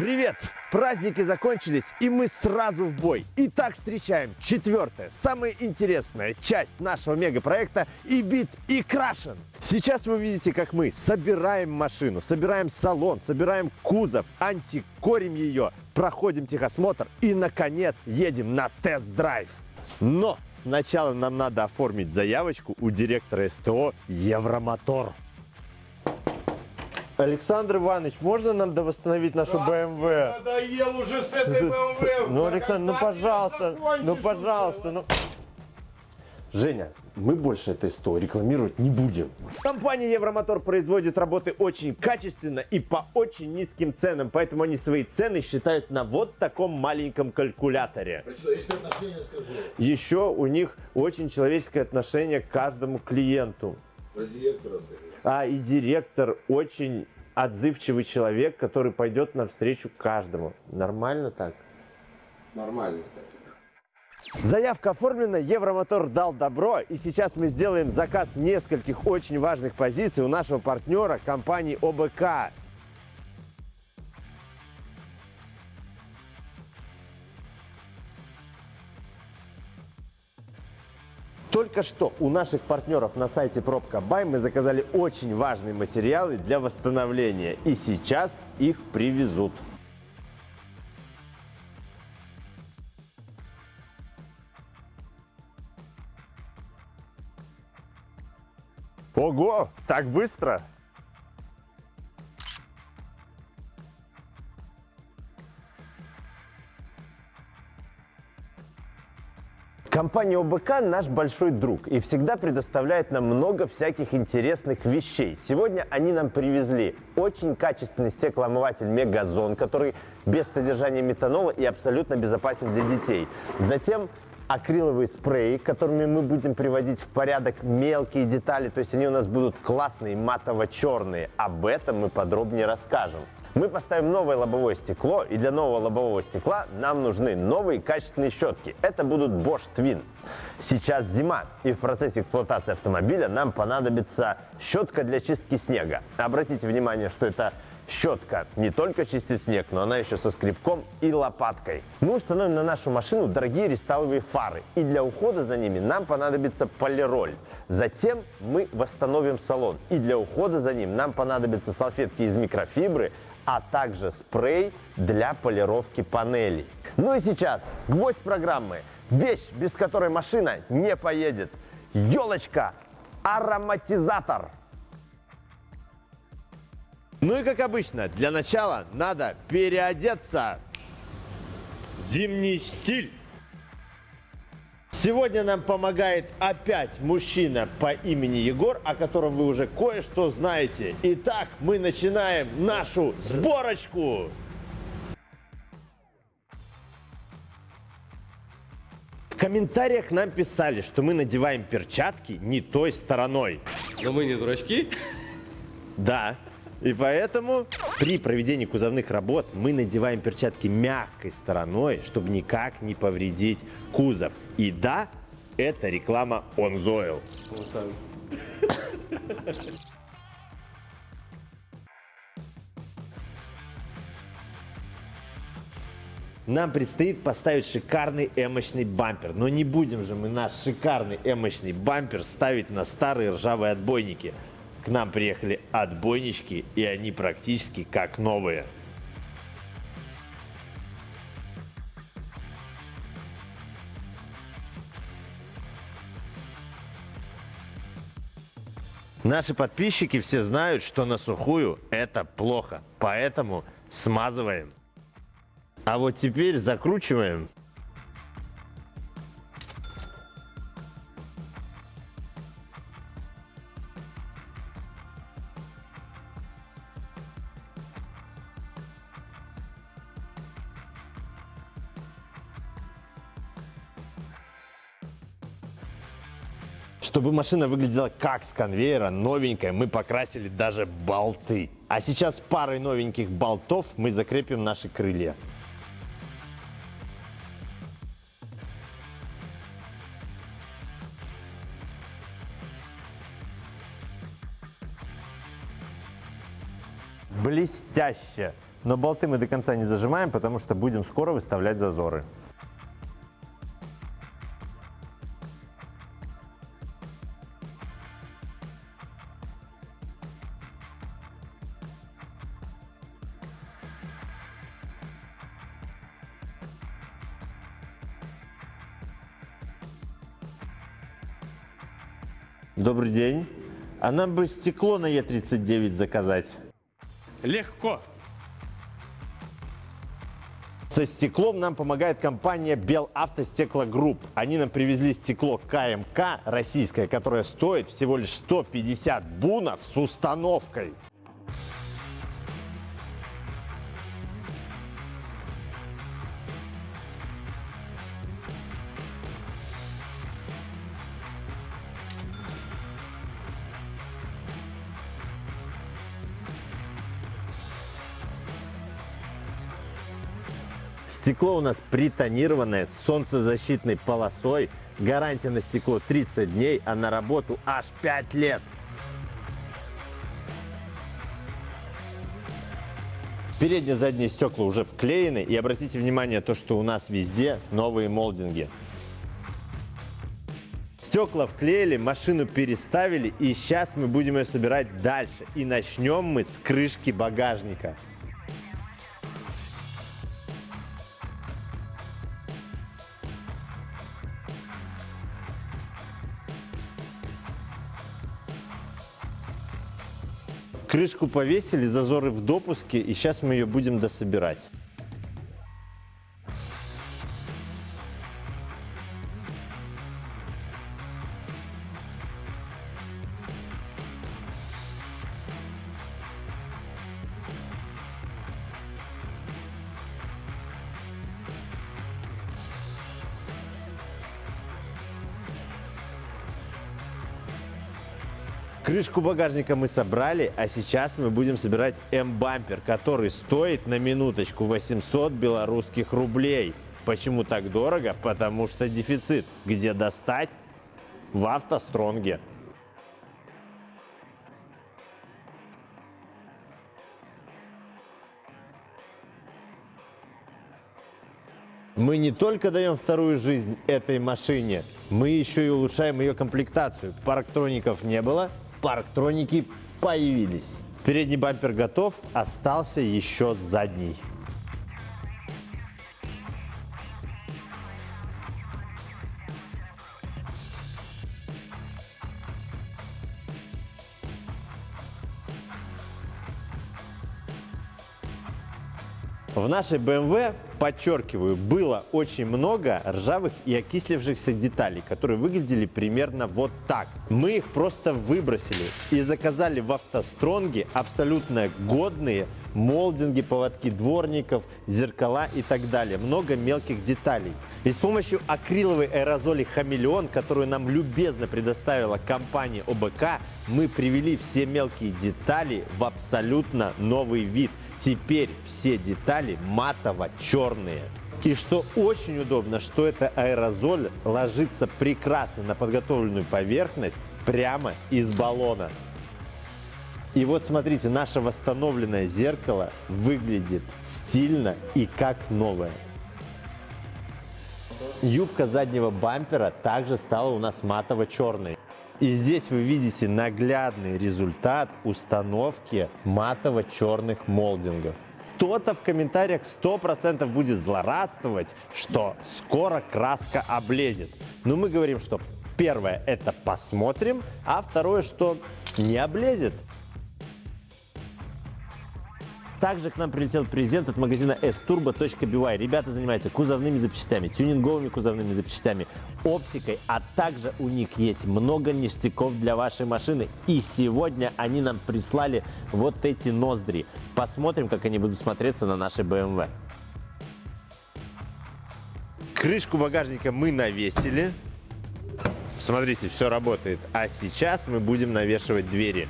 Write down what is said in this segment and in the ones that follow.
Привет! Праздники закончились, и мы сразу в бой. Итак, встречаем четвертая, самая интересная часть нашего мегапроекта и бит и крашен. Сейчас вы видите, как мы собираем машину, собираем салон, собираем кузов, антикорим ее, проходим техосмотр и, наконец, едем на тест-драйв. Но сначала нам надо оформить заявочку у директора СТО «Евромотор». Александр Иванович, можно нам довосстановить нашу БМВ? Надоел уже с этой БМВ. Ну, Александр, ну пожалуйста, ну пожалуйста, ну... Женя, мы больше этой СТО рекламировать не будем. Компания Евромотор производит работы очень качественно и по очень низким ценам, поэтому они свои цены считают на вот таком маленьком калькуляторе. Еще у них очень человеческое отношение к каждому клиенту. Про директора. А и директор очень отзывчивый человек, который пойдет навстречу каждому. Нормально так? Нормально. Заявка оформлена, Евромотор дал добро, и сейчас мы сделаем заказ нескольких очень важных позиций у нашего партнера компании ОБК. Только что у наших партнеров на сайте Пробка Бай мы заказали очень важные материалы для восстановления, и сейчас их привезут. Ого, так быстро? Компания ОБК наш большой друг и всегда предоставляет нам много всяких интересных вещей. Сегодня они нам привезли очень качественный стеклоомыватель Мегазон, который без содержания метанола и абсолютно безопасен для детей. Затем акриловые спреи, которыми мы будем приводить в порядок мелкие детали, то есть они у нас будут классные, матово-черные. Об этом мы подробнее расскажем. Мы поставим новое лобовое стекло, и для нового лобового стекла нам нужны новые качественные щетки. Это будут Bosch Twin. Сейчас зима, и в процессе эксплуатации автомобиля нам понадобится щетка для чистки снега. Обратите внимание, что это щетка не только чистит снег, но она еще со скребком и лопаткой. Мы установим на нашу машину дорогие рестайловые фары, и для ухода за ними нам понадобится полироль. Затем мы восстановим салон, и для ухода за ним нам понадобятся салфетки из микрофибры, а также спрей для полировки панелей. Ну и сейчас гвоздь программы. Вещь, без которой машина не поедет. Елочка, ароматизатор. Ну и как обычно, для начала надо переодеться. Зимний стиль. Сегодня нам помогает опять мужчина по имени Егор, о котором вы уже кое-что знаете. Итак, мы начинаем нашу сборочку. В комментариях нам писали, что мы надеваем перчатки не той стороной. Но мы не дурачки. Да. И поэтому при проведении кузовных работ мы надеваем перчатки мягкой стороной, чтобы никак не повредить кузов. И да, это реклама OnZoil. Вот. Нам предстоит поставить шикарный эмочный бампер. Но не будем же мы наш шикарный эмочный бампер ставить на старые ржавые отбойники. К нам приехали отбойнички, и они практически как новые. Наши подписчики все знают, что на сухую это плохо, поэтому смазываем. А вот теперь закручиваем. Чтобы машина выглядела как с конвейера, новенькая, мы покрасили даже болты. А сейчас парой новеньких болтов мы закрепим наши крылья. Блестяще! Но болты мы до конца не зажимаем, потому что будем скоро выставлять зазоры. Добрый день. А нам бы стекло на Е39 заказать. Легко. Со стеклом нам помогает компания Белавтостеклогрупп. Они нам привезли стекло КМК российское, которое стоит всего лишь 150 бунов с установкой. Стекло у нас притонированное с солнцезащитной полосой. Гарантия на стекло 30 дней, а на работу аж 5 лет. Передние задние стекла уже вклеены. И обратите внимание, то, что у нас везде новые молдинги. Стекла вклеили, машину переставили, и сейчас мы будем ее собирать дальше. И начнем мы с крышки багажника. Крышку повесили, зазоры в допуске, и сейчас мы ее будем дособирать. Крышку багажника мы собрали, а сейчас мы будем собирать М-бампер, который стоит на минуточку 800 белорусских рублей. Почему так дорого? Потому что дефицит. Где достать? В автостронге. Мы не только даем вторую жизнь этой машине, мы еще и улучшаем ее комплектацию. Парктроников не было, парктроники появились. Передний бампер готов, остался еще задний. В нашей BMW, подчеркиваю, было очень много ржавых и окислившихся деталей, которые выглядели примерно вот так. Мы их просто выбросили и заказали в автостронге абсолютно годные молдинги, поводки дворников, зеркала и так далее. Много мелких деталей. И с помощью акриловой аэрозоли «Хамелеон», которую нам любезно предоставила компания ОБК, мы привели все мелкие детали в абсолютно новый вид. Теперь все детали матово-черные. И что очень удобно, что эта аэрозоль ложится прекрасно на подготовленную поверхность прямо из баллона. И вот смотрите, наше восстановленное зеркало выглядит стильно и как новое. Юбка заднего бампера также стала у нас матово-черной. И здесь вы видите наглядный результат установки матово-черных молдингов. Кто-то в комментариях 100% будет злорадствовать, что скоро краска облезет. Но мы говорим, что первое это посмотрим, а второе, что не облезет. Также к нам прилетел презент от магазина sturbo.by. Ребята занимаются кузовными запчастями, тюнинговыми кузовными запчастями, оптикой, а также у них есть много ништяков для вашей машины. И сегодня они нам прислали вот эти ноздри. Посмотрим, как они будут смотреться на нашей BMW. Крышку багажника мы навесили. Смотрите, все работает. А сейчас мы будем навешивать двери.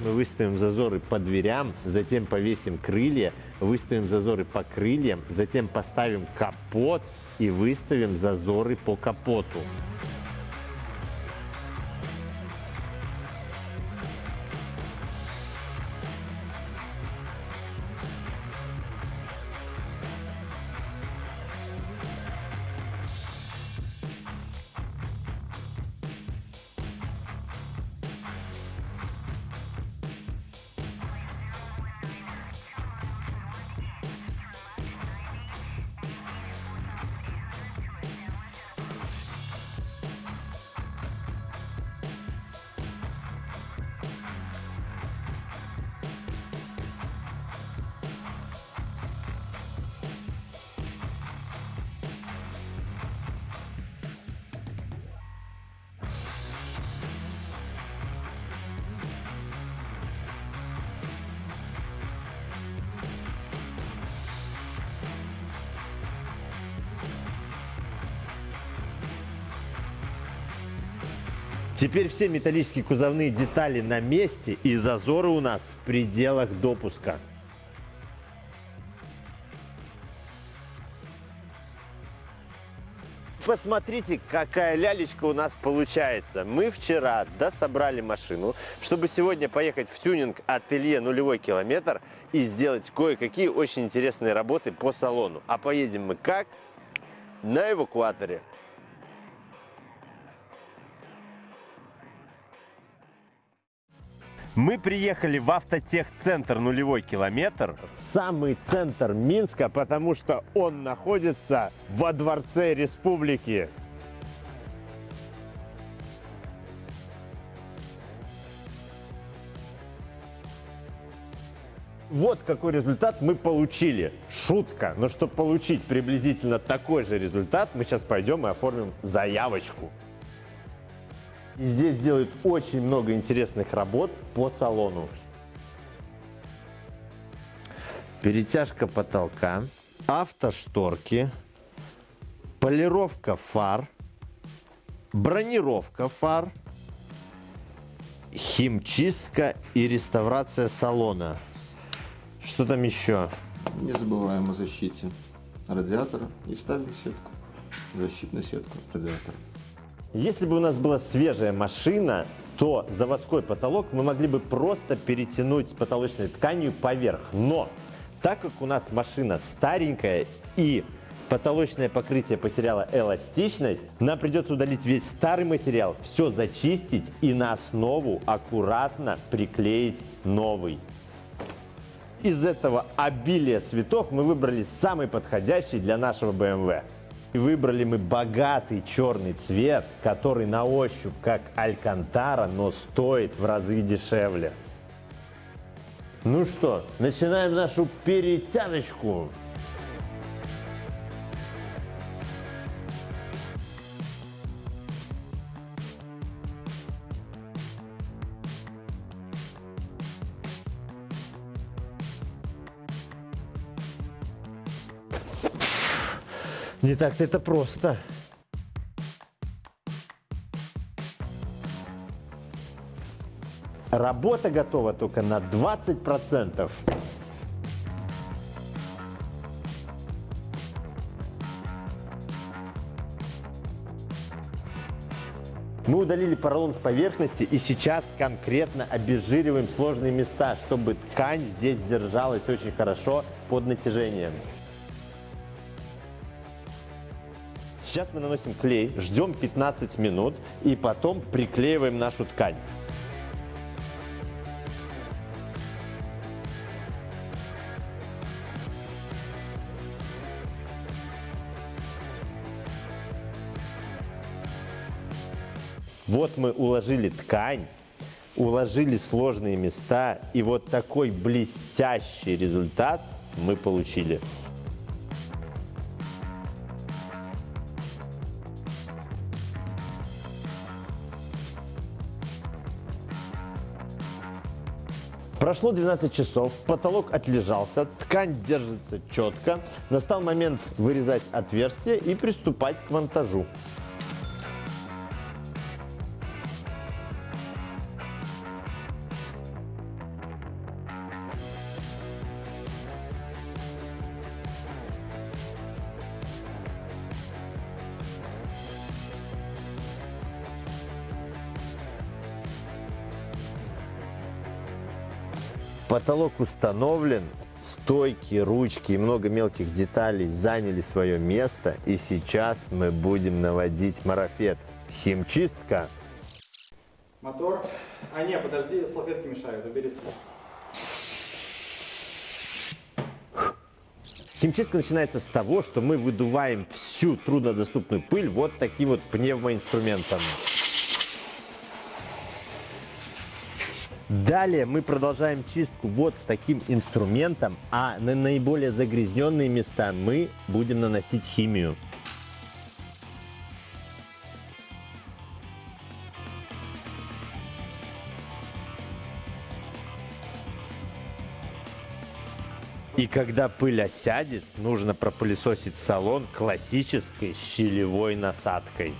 Мы выставим зазоры по дверям, затем повесим крылья, выставим зазоры по крыльям, затем поставим капот и выставим зазоры по капоту. Теперь все металлические кузовные детали на месте и зазоры у нас в пределах допуска. Посмотрите, какая лялечка у нас получается. Мы вчера дособрали машину, чтобы сегодня поехать в тюнинг ателье нулевой километр и сделать кое-какие очень интересные работы по салону. А поедем мы как? На эвакуаторе. Мы приехали в автотехцентр нулевой километр, в самый центр Минска, потому что он находится во Дворце Республики. Вот какой результат мы получили. Шутка. Но чтобы получить приблизительно такой же результат, мы сейчас пойдем и оформим заявочку. И здесь делают очень много интересных работ по салону. Перетяжка потолка, автошторки, полировка фар, бронировка фар, химчистка и реставрация салона. Что там еще? Не забываем о защите радиатора и ставим сетку. Защитную сетку радиатора. Если бы у нас была свежая машина, то заводской потолок мы могли бы просто перетянуть потолочной тканью поверх. Но так как у нас машина старенькая и потолочное покрытие потеряло эластичность, нам придется удалить весь старый материал, все зачистить и на основу аккуратно приклеить новый. Из этого обилия цветов мы выбрали самый подходящий для нашего BMW. И выбрали мы богатый черный цвет, который на ощупь как алькантара, но стоит в разы дешевле. Ну что, начинаем нашу перетяночку. Не так-то это просто. Работа готова только на 20%. Мы удалили поролон с поверхности и сейчас конкретно обезжириваем сложные места, чтобы ткань здесь держалась очень хорошо под натяжением. Сейчас мы наносим клей, ждем 15 минут и потом приклеиваем нашу ткань. Вот мы уложили ткань, уложили сложные места, и вот такой блестящий результат мы получили. Прошло 12 часов, потолок отлежался, ткань держится четко. Настал момент вырезать отверстие и приступать к монтажу. Потолок установлен, стойки, ручки и много мелких деталей заняли свое место. И сейчас мы будем наводить марафет. Химчистка. Мотор. А не, подожди, салфетки мешают, убери. Химчистка начинается с того, что мы выдуваем всю труднодоступную пыль вот таким вот пневмоинструментом. Далее мы продолжаем чистку вот с таким инструментом, а на наиболее загрязненные места мы будем наносить химию. И когда пыль осядет, нужно пропылесосить салон классической щелевой насадкой.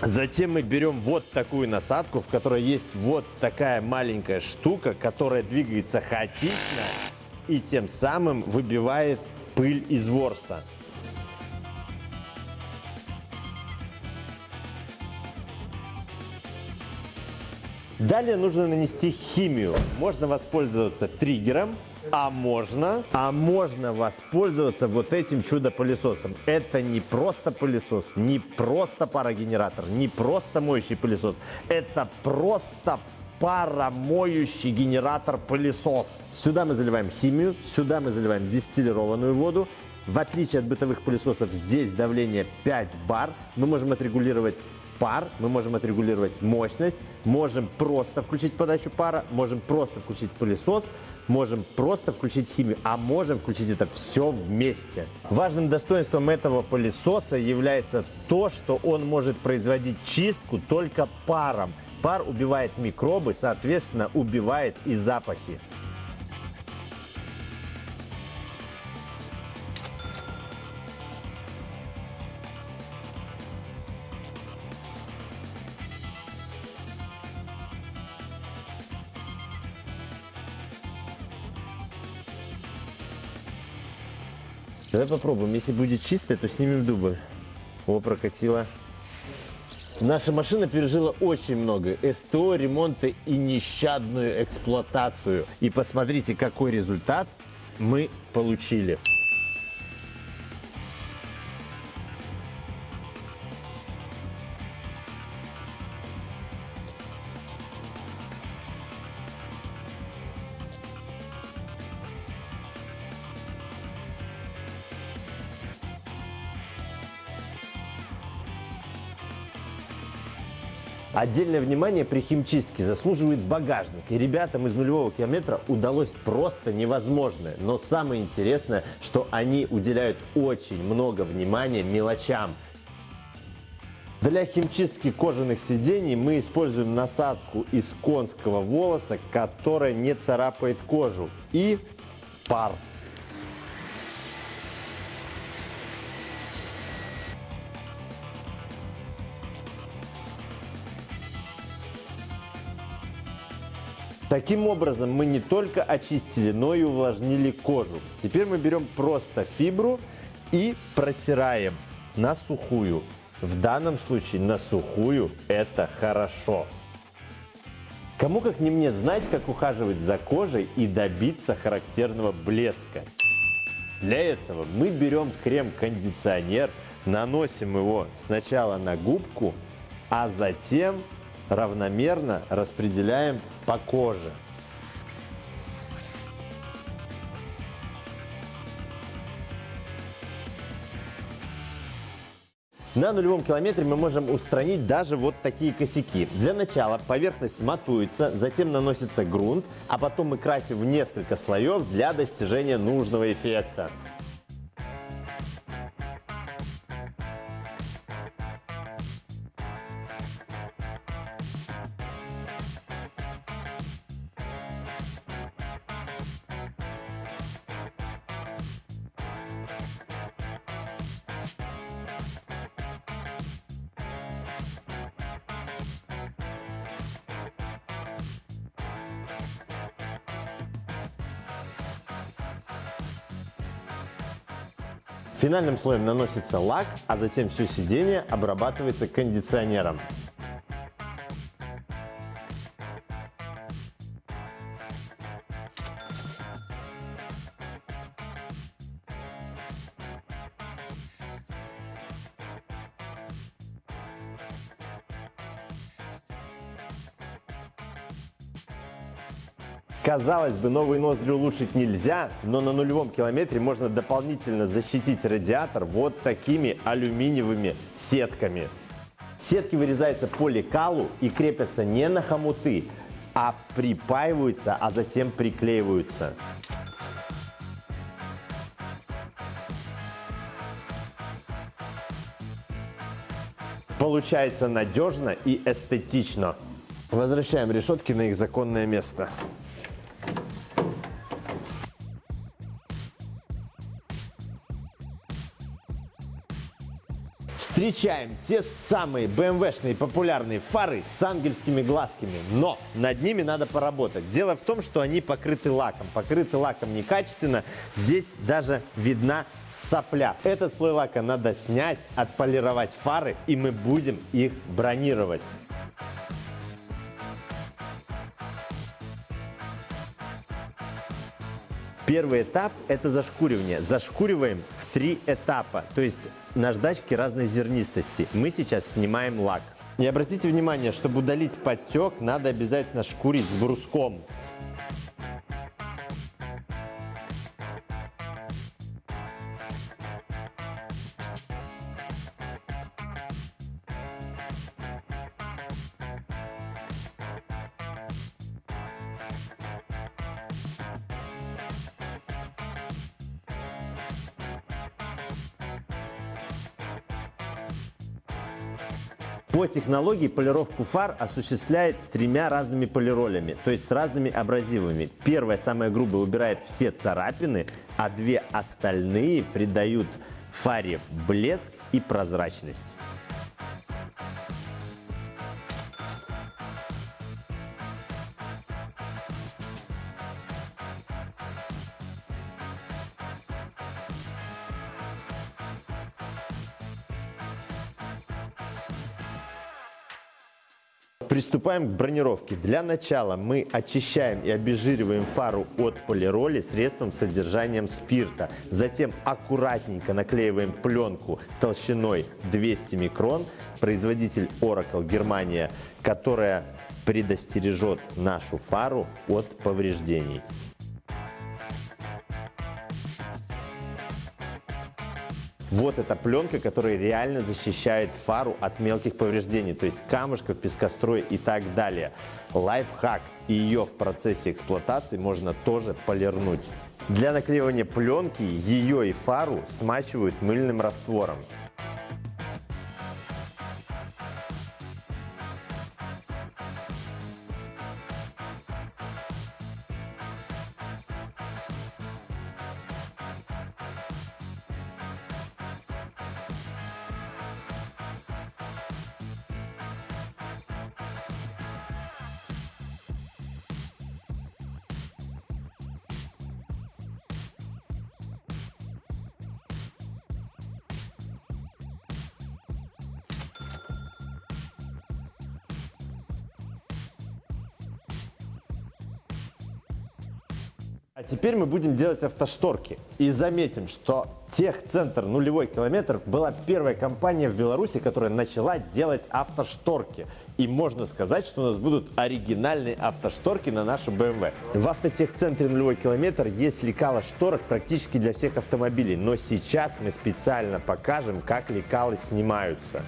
Затем мы берем вот такую насадку, в которой есть вот такая маленькая штука, которая двигается хаотично и тем самым выбивает пыль из ворса. Далее нужно нанести химию. Можно воспользоваться триггером, а можно, а можно воспользоваться вот этим чудо-пылесосом. Это не просто пылесос, не просто парогенератор, не просто моющий пылесос. Это просто паромоющий генератор-пылесос. Сюда мы заливаем химию, сюда мы заливаем дистиллированную воду. В отличие от бытовых пылесосов, здесь давление 5 бар. Мы можем отрегулировать пар, мы можем отрегулировать мощность, можем просто включить подачу пара, можем просто включить пылесос, можем просто включить химию, а можем включить это все вместе. Важным достоинством этого пылесоса является то, что он может производить чистку только паром. Пар убивает микробы, соответственно, убивает и запахи. Давай попробуем. Если будет чисто, то снимем дубль. О, прокатило. Наша машина пережила очень много СТО, ремонта и нещадную эксплуатацию. И посмотрите, какой результат мы получили. Отдельное внимание при химчистке заслуживает багажник. И ребятам из нулевого километра удалось просто невозможное. Но самое интересное, что они уделяют очень много внимания мелочам. Для химчистки кожаных сидений мы используем насадку из конского волоса, которая не царапает кожу. И пар. Таким образом, мы не только очистили, но и увлажнили кожу. Теперь мы берем просто фибру и протираем на сухую. В данном случае на сухую это хорошо. Кому как не мне знать, как ухаживать за кожей и добиться характерного блеска. Для этого мы берем крем-кондиционер, наносим его сначала на губку, а затем равномерно распределяем по коже. На нулевом километре мы можем устранить даже вот такие косяки. Для начала поверхность матуется, затем наносится грунт, а потом мы красим в несколько слоев для достижения нужного эффекта. Финальным слоем наносится лак, а затем все сиденье обрабатывается кондиционером. Казалось бы, новые ноздри улучшить нельзя, но на нулевом километре можно дополнительно защитить радиатор вот такими алюминиевыми сетками. Сетки вырезаются по лекалу и крепятся не на хомуты, а припаиваются, а затем приклеиваются. Получается надежно и эстетично. Возвращаем решетки на их законное место. Встречаем те самые BMW-шные популярные фары с ангельскими глазками, но над ними надо поработать. Дело в том, что они покрыты лаком. Покрыты лаком некачественно, здесь даже видна сопля. Этот слой лака надо снять, отполировать фары, и мы будем их бронировать. Первый этап – это зашкуривание. Зашкуриваем три этапа, то есть наждачки разной зернистости. Мы сейчас снимаем лак. И обратите внимание, чтобы удалить подтек, надо обязательно шкурить с бруском. По технологии полировку фар осуществляет тремя разными полиролями, то есть с разными абразивами. Первая, самая грубая, убирает все царапины, а две остальные придают фаре блеск и прозрачность. Приступаем к бронировке. Для начала мы очищаем и обезжириваем фару от полироли средством с содержанием спирта. Затем аккуратненько наклеиваем пленку толщиной 200 микрон. Производитель Oracle Германия, которая предостережет нашу фару от повреждений. Вот эта пленка, которая реально защищает фару от мелких повреждений, то есть камушков, пескостроя и так далее. Лайфхак. Ее в процессе эксплуатации можно тоже полирнуть. Для наклеивания пленки ее и фару смачивают мыльным раствором. Теперь мы будем делать автошторки. И заметим, что Техцентр нулевой километр была первая компания в Беларуси, которая начала делать автошторки. И можно сказать, что у нас будут оригинальные автошторки на нашу BMW. В автотехцентре нулевой километр есть лекала шторок практически для всех автомобилей. Но сейчас мы специально покажем, как лекалы снимаются.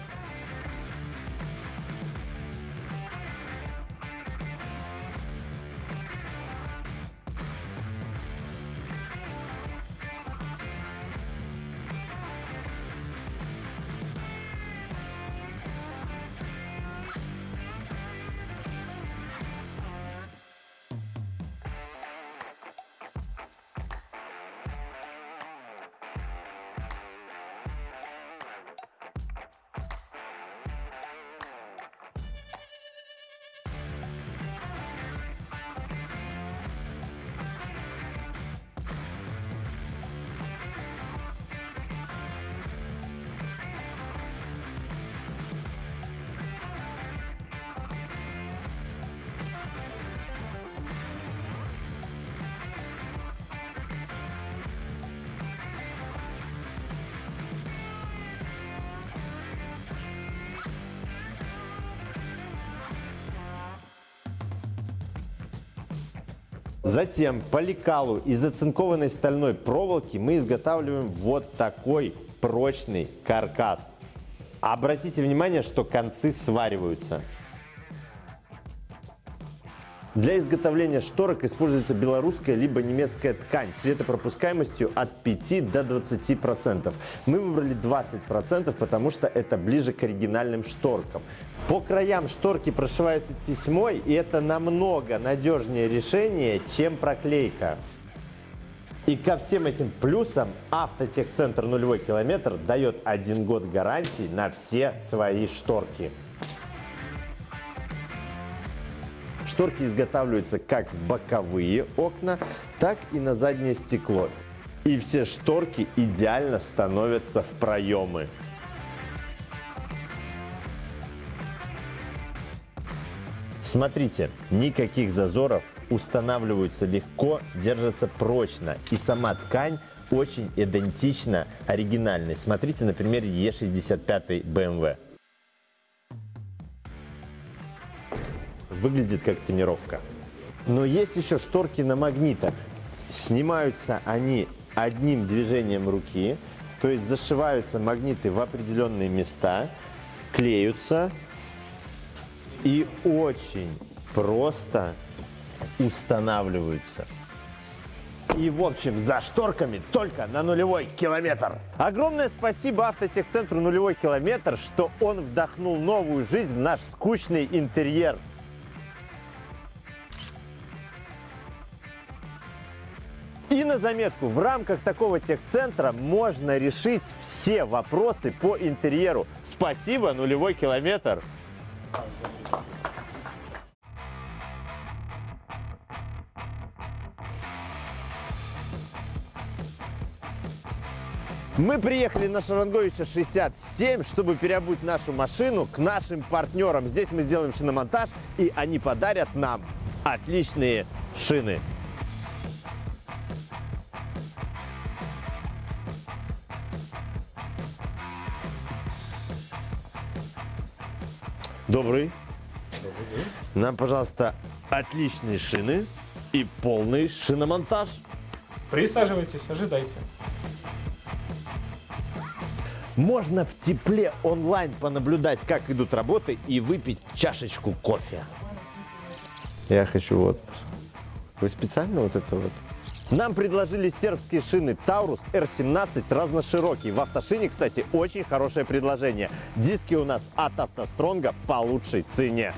Затем по лекалу из оцинкованной стальной проволоки мы изготавливаем вот такой прочный каркас. Обратите внимание, что концы свариваются. Для изготовления шторок используется белорусская либо немецкая ткань светопропускаемостью от 5 до 20%. Мы выбрали 20%, потому что это ближе к оригинальным шторкам. По краям шторки прошиваются тесьмой, и это намного надежнее решение, чем проклейка. И ко всем этим плюсам Автотехцентр нулевой километр дает один год гарантии на все свои шторки. Шторки изготавливаются как в боковые окна, так и на заднее стекло. И все шторки идеально становятся в проемы. Смотрите, никаких зазоров, устанавливаются легко, держатся прочно. И сама ткань очень идентична оригинальной. Смотрите на примере E65 BMW. Выглядит как тонировка. Но есть еще шторки на магнитах. Снимаются они одним движением руки, то есть зашиваются магниты в определенные места, клеются и очень просто устанавливаются. И, в общем, за шторками только на нулевой километр. Огромное спасибо автотехцентру «Нулевой километр», что он вдохнул новую жизнь в наш скучный интерьер. И на заметку, в рамках такого техцентра можно решить все вопросы по интерьеру. Спасибо, нулевой километр. Мы приехали на Шаранговича 67, чтобы переобуть нашу машину к нашим партнерам. Здесь мы сделаем шиномонтаж, и они подарят нам отличные шины. Добрый. Нам, пожалуйста, отличные шины и полный шиномонтаж. Присаживайтесь, ожидайте. Можно в тепле онлайн понаблюдать, как идут работы и выпить чашечку кофе. Я хочу вот. Вы специально вот это вот? Нам предложили сербские шины Taurus R17 разноширокие. В автошине, кстати, очень хорошее предложение. Диски у нас от автостронга по лучшей цене.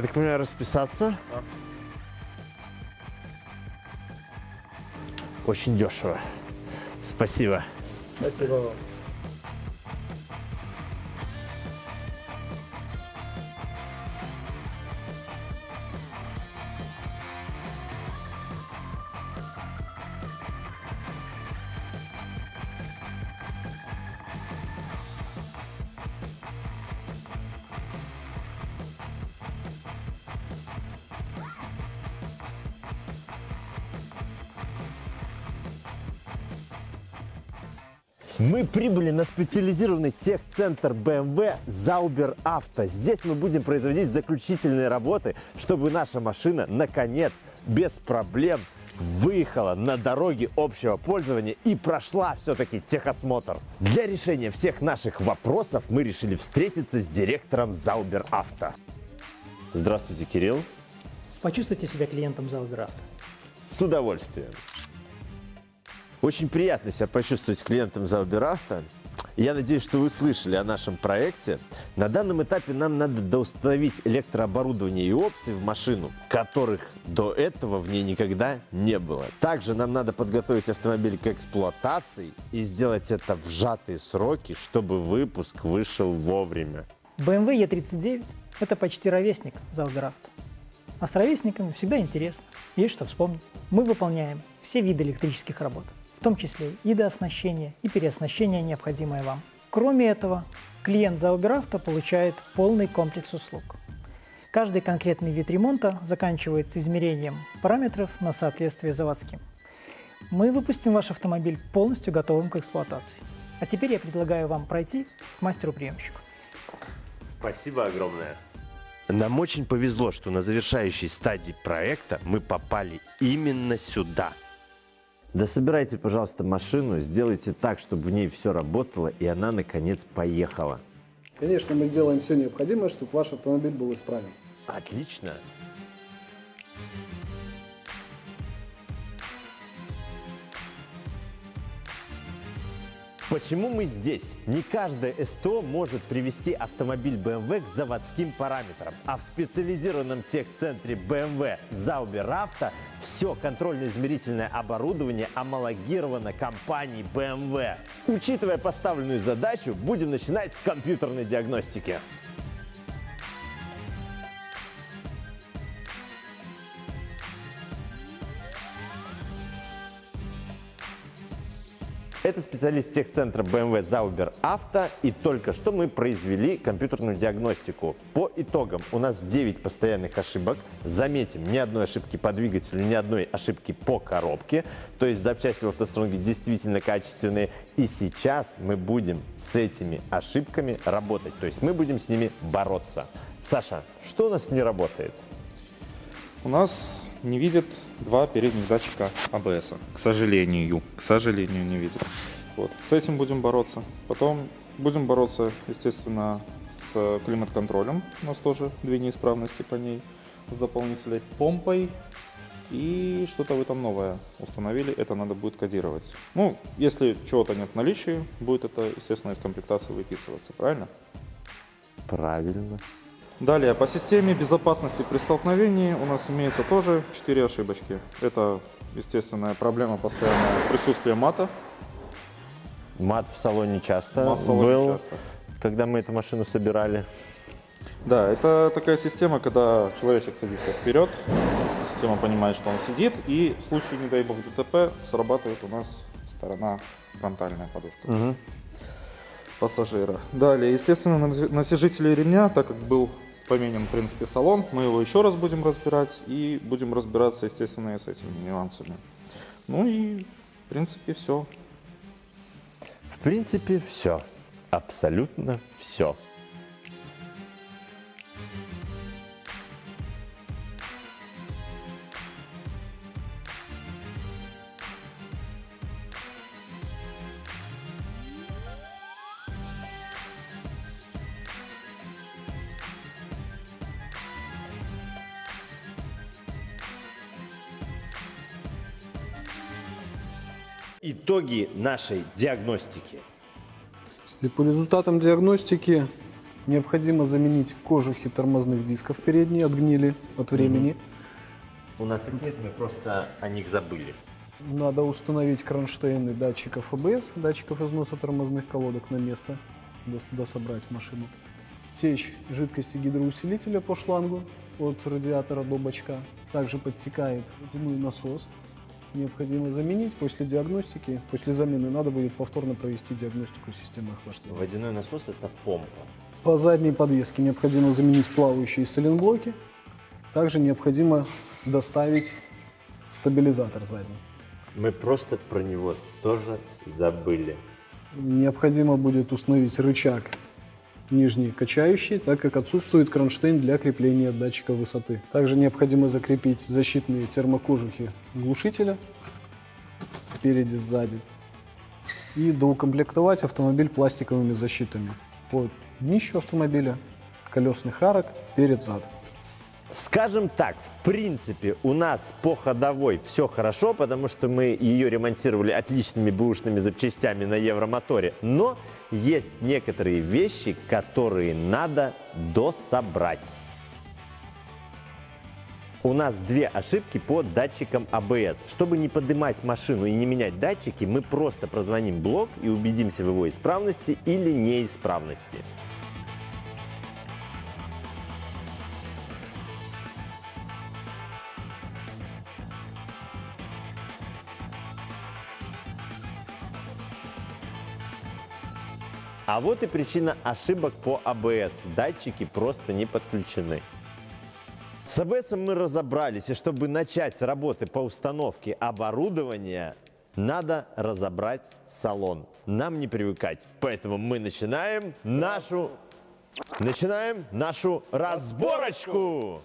Я так понимаю, расписаться? Очень дешево. Спасибо. Спасибо вам. Мы прибыли на специализированный техцентр BMW Zauber Auto. Здесь мы будем производить заключительные работы, чтобы наша машина, наконец, без проблем выехала на дороге общего пользования и прошла все-таки техосмотр. Для решения всех наших вопросов мы решили встретиться с директором Zauber Auto. Здравствуйте, Кирилл. Почувствуйте себя клиентом Залграфта. С удовольствием. Очень приятно себя почувствовать клиентом Зауберафта. Я надеюсь, что вы слышали о нашем проекте. На данном этапе нам надо доустановить электрооборудование и опции в машину, которых до этого в ней никогда не было. Также нам надо подготовить автомобиль к эксплуатации и сделать это в сжатые сроки, чтобы выпуск вышел вовремя. BMW E39 – это почти ровесник Залграфта. А с ровесниками всегда интересно, есть что вспомнить. Мы выполняем все виды электрических работ, в том числе и дооснащение, и переоснащение, необходимое вам. Кроме этого, клиент Зауберавто получает полный комплекс услуг. Каждый конкретный вид ремонта заканчивается измерением параметров на соответствие заводским. Мы выпустим ваш автомобиль полностью готовым к эксплуатации. А теперь я предлагаю вам пройти к мастеру-приемщику. Спасибо огромное. Нам очень повезло, что на завершающей стадии проекта мы попали именно сюда. Да собирайте, пожалуйста, машину, сделайте так, чтобы в ней все работало, и она, наконец, поехала. Конечно, мы сделаем все необходимое, чтобы ваш автомобиль был исправен. Отлично. Почему мы здесь? Не каждое СТО может привести автомобиль BMW к заводским параметрам, а в специализированном техцентре BMW Auto все контрольно-измерительное оборудование амалогировано компанией BMW. Учитывая поставленную задачу, будем начинать с компьютерной диагностики. Это специалист техцентра BMW Zauber Auto, и только что мы произвели компьютерную диагностику. По итогам у нас 9 постоянных ошибок. Заметим, ни одной ошибки по двигателю, ни одной ошибки по коробке. То есть запчасти в автостронге действительно качественные. И сейчас мы будем с этими ошибками работать. То есть мы будем с ними бороться. Саша, что у нас не работает? У нас не видит два передних датчика АБС. К сожалению, к сожалению, не видит. Вот. С этим будем бороться. Потом будем бороться, естественно, с климат-контролем. У нас тоже две неисправности по ней с дополнительной помпой. И что-то вы там новое установили, это надо будет кодировать. Ну, если чего-то нет в наличии, будет это, естественно, из комплектации выписываться, правильно? Правильно. Далее, по системе безопасности при столкновении у нас имеется тоже 4 ошибочки. Это, естественная проблема постоянного присутствия мата. Мат в салоне часто Мат в салоне был, часто. когда мы эту машину собирали. Да, это такая система, когда человечек садится вперед, система понимает, что он сидит, и в случае, не дай бог, ДТП срабатывает у нас сторона фронтальная подушка пассажира. Далее, естественно, на- насижители ремня, так как был поменен, в принципе, салон, мы его еще раз будем разбирать и будем разбираться, естественно, и с этими нюансами. Ну и, в принципе, все. В принципе, все. Абсолютно все. Итоги нашей диагностики. По результатам диагностики необходимо заменить кожухи тормозных дисков передние, отгнили от времени. У нас их нет, мы просто о них забыли. Надо установить кронштейны датчиков АБС, датчиков износа тормозных колодок на место, дос- дособрать машину. Течь жидкости гидроусилителя по шлангу от радиатора до бачка. Также подтекает водяной насос. Необходимо заменить. После диагностики, после замены надо будет повторно провести диагностику системы охлаждения. Водяной насос – это помпа. По задней подвеске необходимо заменить плавающие соленблоки. Также необходимо доставить стабилизатор задний. Мы просто про него тоже забыли. Необходимо будет установить рычаг нижний качающий, так как отсутствует кронштейн для крепления датчика высоты. Также необходимо закрепить защитные термокожухи глушителя спереди, сзади. И доукомплектовать автомобиль пластиковыми защитами по днищу автомобиля, колесных арок, перед-зад. Скажем так, в принципе, у нас по ходовой все хорошо, потому что мы ее ремонтировали отличными бэушными запчастями на Евромоторе. Но есть некоторые вещи, которые надо дособрать. У нас две ошибки по датчикам АБС. Чтобы не поднимать машину и не менять датчики, мы просто прозвоним блок и убедимся в его исправности или неисправности. А вот и причина ошибок по АБС. Датчики просто не подключены. С АБС мы разобрались, и чтобы начать работы по установке оборудования, надо разобрать салон. Нам не привыкать, поэтому мы начинаем нашу, начинаем нашу разборочку.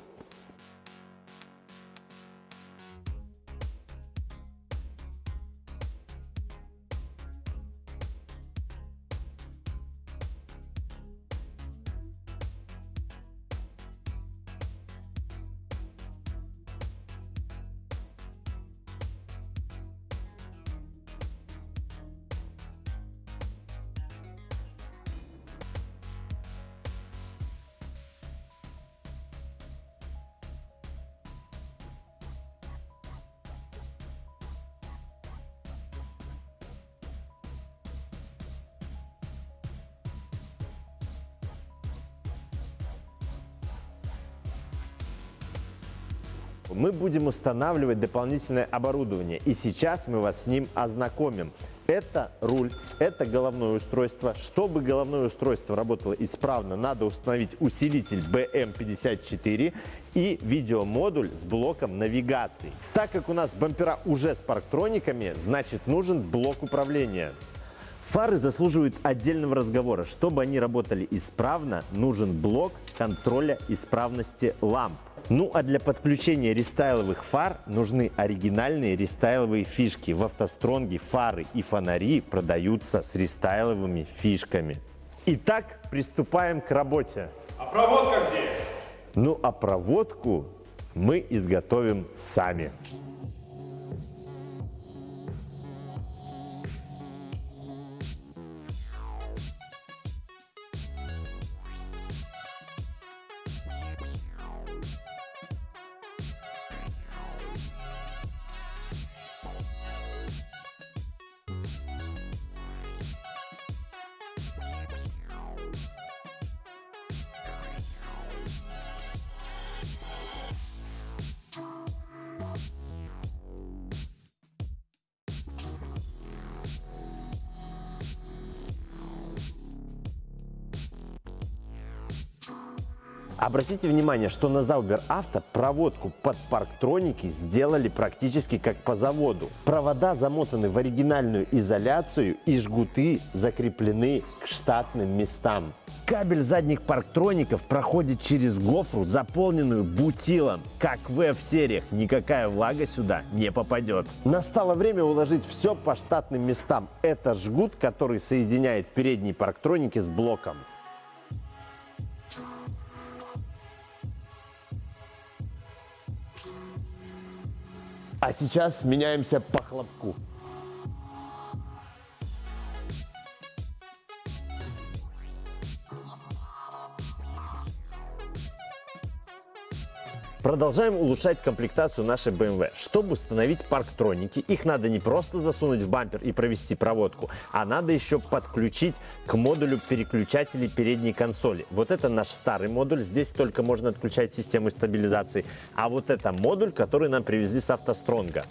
Мы будем устанавливать дополнительное оборудование. И сейчас мы вас с ним ознакомим. Это руль, это головное устройство. Чтобы головное устройство работало исправно, надо установить усилитель BM54 и видеомодуль с блоком навигации. Так как у нас бампера уже с парктрониками, значит нужен блок управления. Фары заслуживают отдельного разговора. Чтобы они работали исправно, нужен блок контроля исправности ламп. Ну а для подключения рестайловых фар нужны оригинальные рестайловые фишки. В автостронге фары и фонари продаются с рестайловыми фишками. Итак, приступаем к работе. А проводка где? Ну а проводку мы изготовим сами. Обратите внимание, что на Заубер Авто проводку под парктроники сделали практически как по заводу. Провода замотаны в оригинальную изоляцию и жгуты закреплены к штатным местам. Кабель задних парктроников проходит через гофру, заполненную бутилом. Как в F-сериях, никакая влага сюда не попадет. Настало время уложить все по штатным местам. Это жгут, который соединяет передние парктроники с блоком. А сейчас меняемся по хлопку. Продолжаем улучшать комплектацию нашей BMW. Чтобы установить парктроники, их надо не просто засунуть в бампер и провести проводку, а надо еще подключить к модулю переключателей передней консоли. Вот это наш старый модуль, здесь только можно отключать систему стабилизации. А вот это модуль, который нам привезли с автостронга.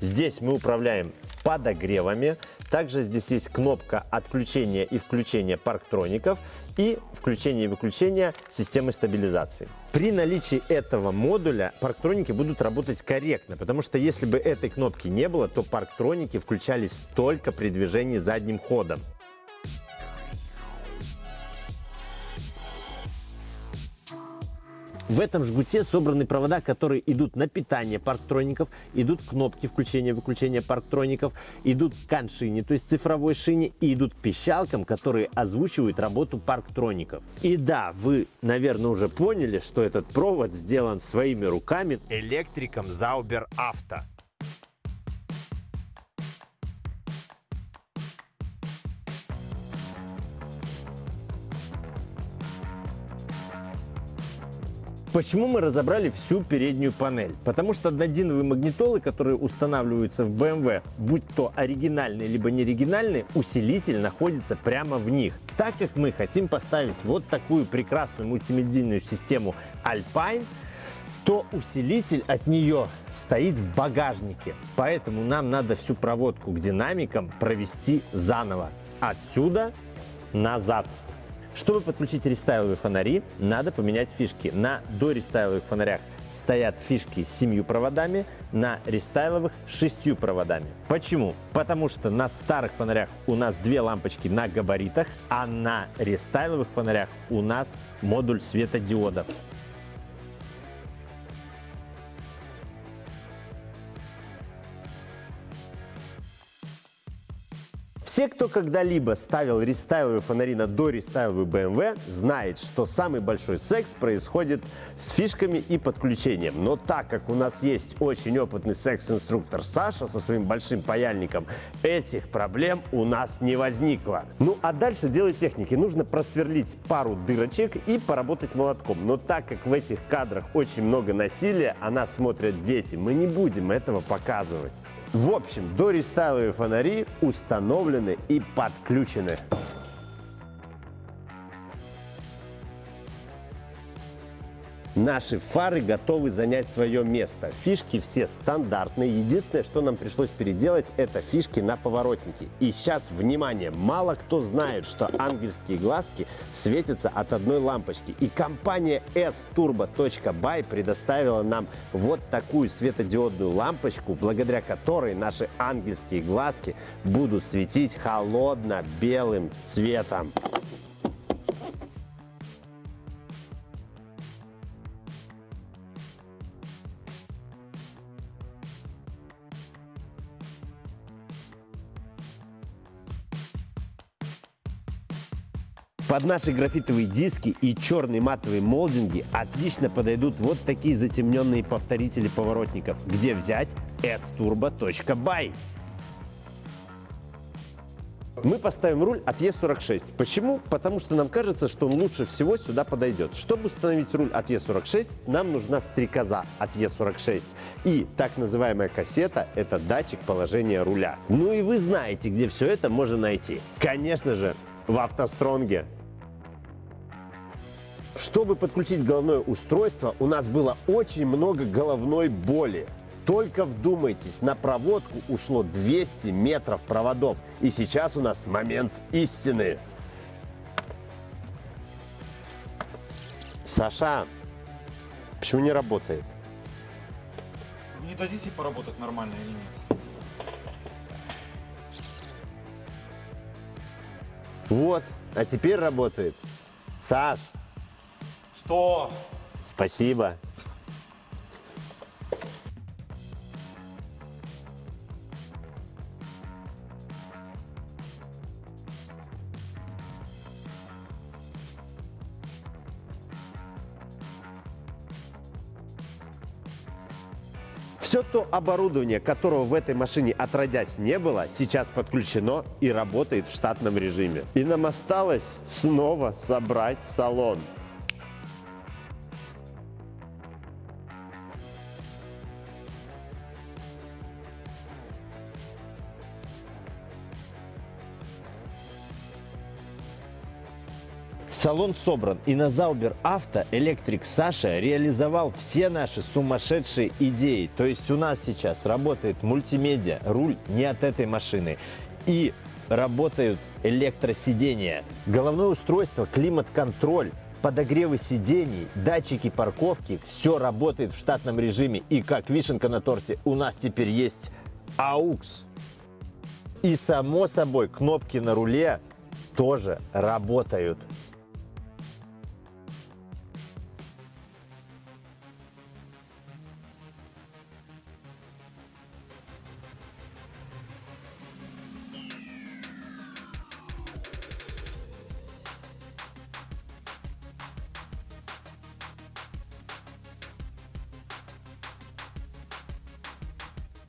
Здесь мы управляем подогревами, также здесь есть кнопка отключения и включения парктроников и включение и выключение системы стабилизации. При наличии этого модуля парктроники будут работать корректно, потому что если бы этой кнопки не было, то парктроники включались только при движении задним ходом. В этом жгуте собраны провода, которые идут на питание парктроников, идут кнопки включения-выключения парктроников, идут к коншине, то есть цифровой шине, и идут к пищалкам, которые озвучивают работу парктроников. И да, вы, наверное, уже поняли, что этот провод сделан своими руками электриком Zauber Auto. Почему мы разобрали всю переднюю панель? Потому что однодиновые магнитолы, которые устанавливаются в BMW, будь то оригинальные либо неоригинальные, усилитель находится прямо в них. Так как мы хотим поставить вот такую прекрасную мультимедийную систему Alpine, то усилитель от нее стоит в багажнике. Поэтому нам надо всю проводку к динамикам провести заново. Отсюда назад. Чтобы подключить рестайловые фонари, надо поменять фишки. На дорестайловых фонарях стоят фишки с семью проводами, на рестайловых шестью проводами. Почему? Потому что на старых фонарях у нас две лампочки на габаритах, а на рестайловых фонарях у нас модуль светодиодов. Все, кто когда-либо ставил рестайловые фонари на дорестайловый BMW, знает, что самый большой секс происходит с фишками и подключением. Но так как у нас есть очень опытный секс-инструктор Саша со своим большим паяльником, этих проблем у нас не возникло. Ну а дальше дело техники. Нужно просверлить пару дырочек и поработать молотком. Но так как в этих кадрах очень много насилия, а нас смотрят дети, мы не будем этого показывать. В общем, дорестайловые фонари установлены и подключены. Наши фары готовы занять свое место. Фишки все стандартные. Единственное, что нам пришлось переделать, это фишки на поворотнике. И сейчас, внимание, мало кто знает, что ангельские глазки светятся от одной лампочки. И компания sturbo.by предоставила нам вот такую светодиодную лампочку, благодаря которой наши ангельские глазки будут светить холодно-белым цветом. Под наши графитовые диски и черные матовые молдинги отлично подойдут вот такие затемненные повторители поворотников. Где взять? sturbo.by мы поставим руль от E46. Почему? Потому что нам кажется, что он лучше всего сюда подойдет. Чтобы установить руль от E46, нам нужна стрекоза от E46. И так называемая кассета – это датчик положения руля. Ну и вы знаете, где все это можно найти. Конечно же, в автостронге. Чтобы подключить головное устройство, у нас было очень много головной боли. Только вдумайтесь, на проводку ушло 200 метров проводов. И сейчас у нас момент истины. Саша, почему не работает? Не дадите поработать нормально или нет? Вот, а теперь работает. Саш, Что? спасибо. Все то оборудование, которого в этой машине отродясь не было, сейчас подключено и работает в штатном режиме. И нам осталось снова собрать салон. Салон собран, и на Заубер Авто электрик Саша реализовал все наши сумасшедшие идеи. То есть у нас сейчас работает мультимедиа, руль не от этой машины. И работают электросидения, головное устройство, климат-контроль, подогревы сидений, датчики парковки, все работает в штатном режиме. И как вишенка на торте, у нас теперь есть AUX. И само собой кнопки на руле тоже работают.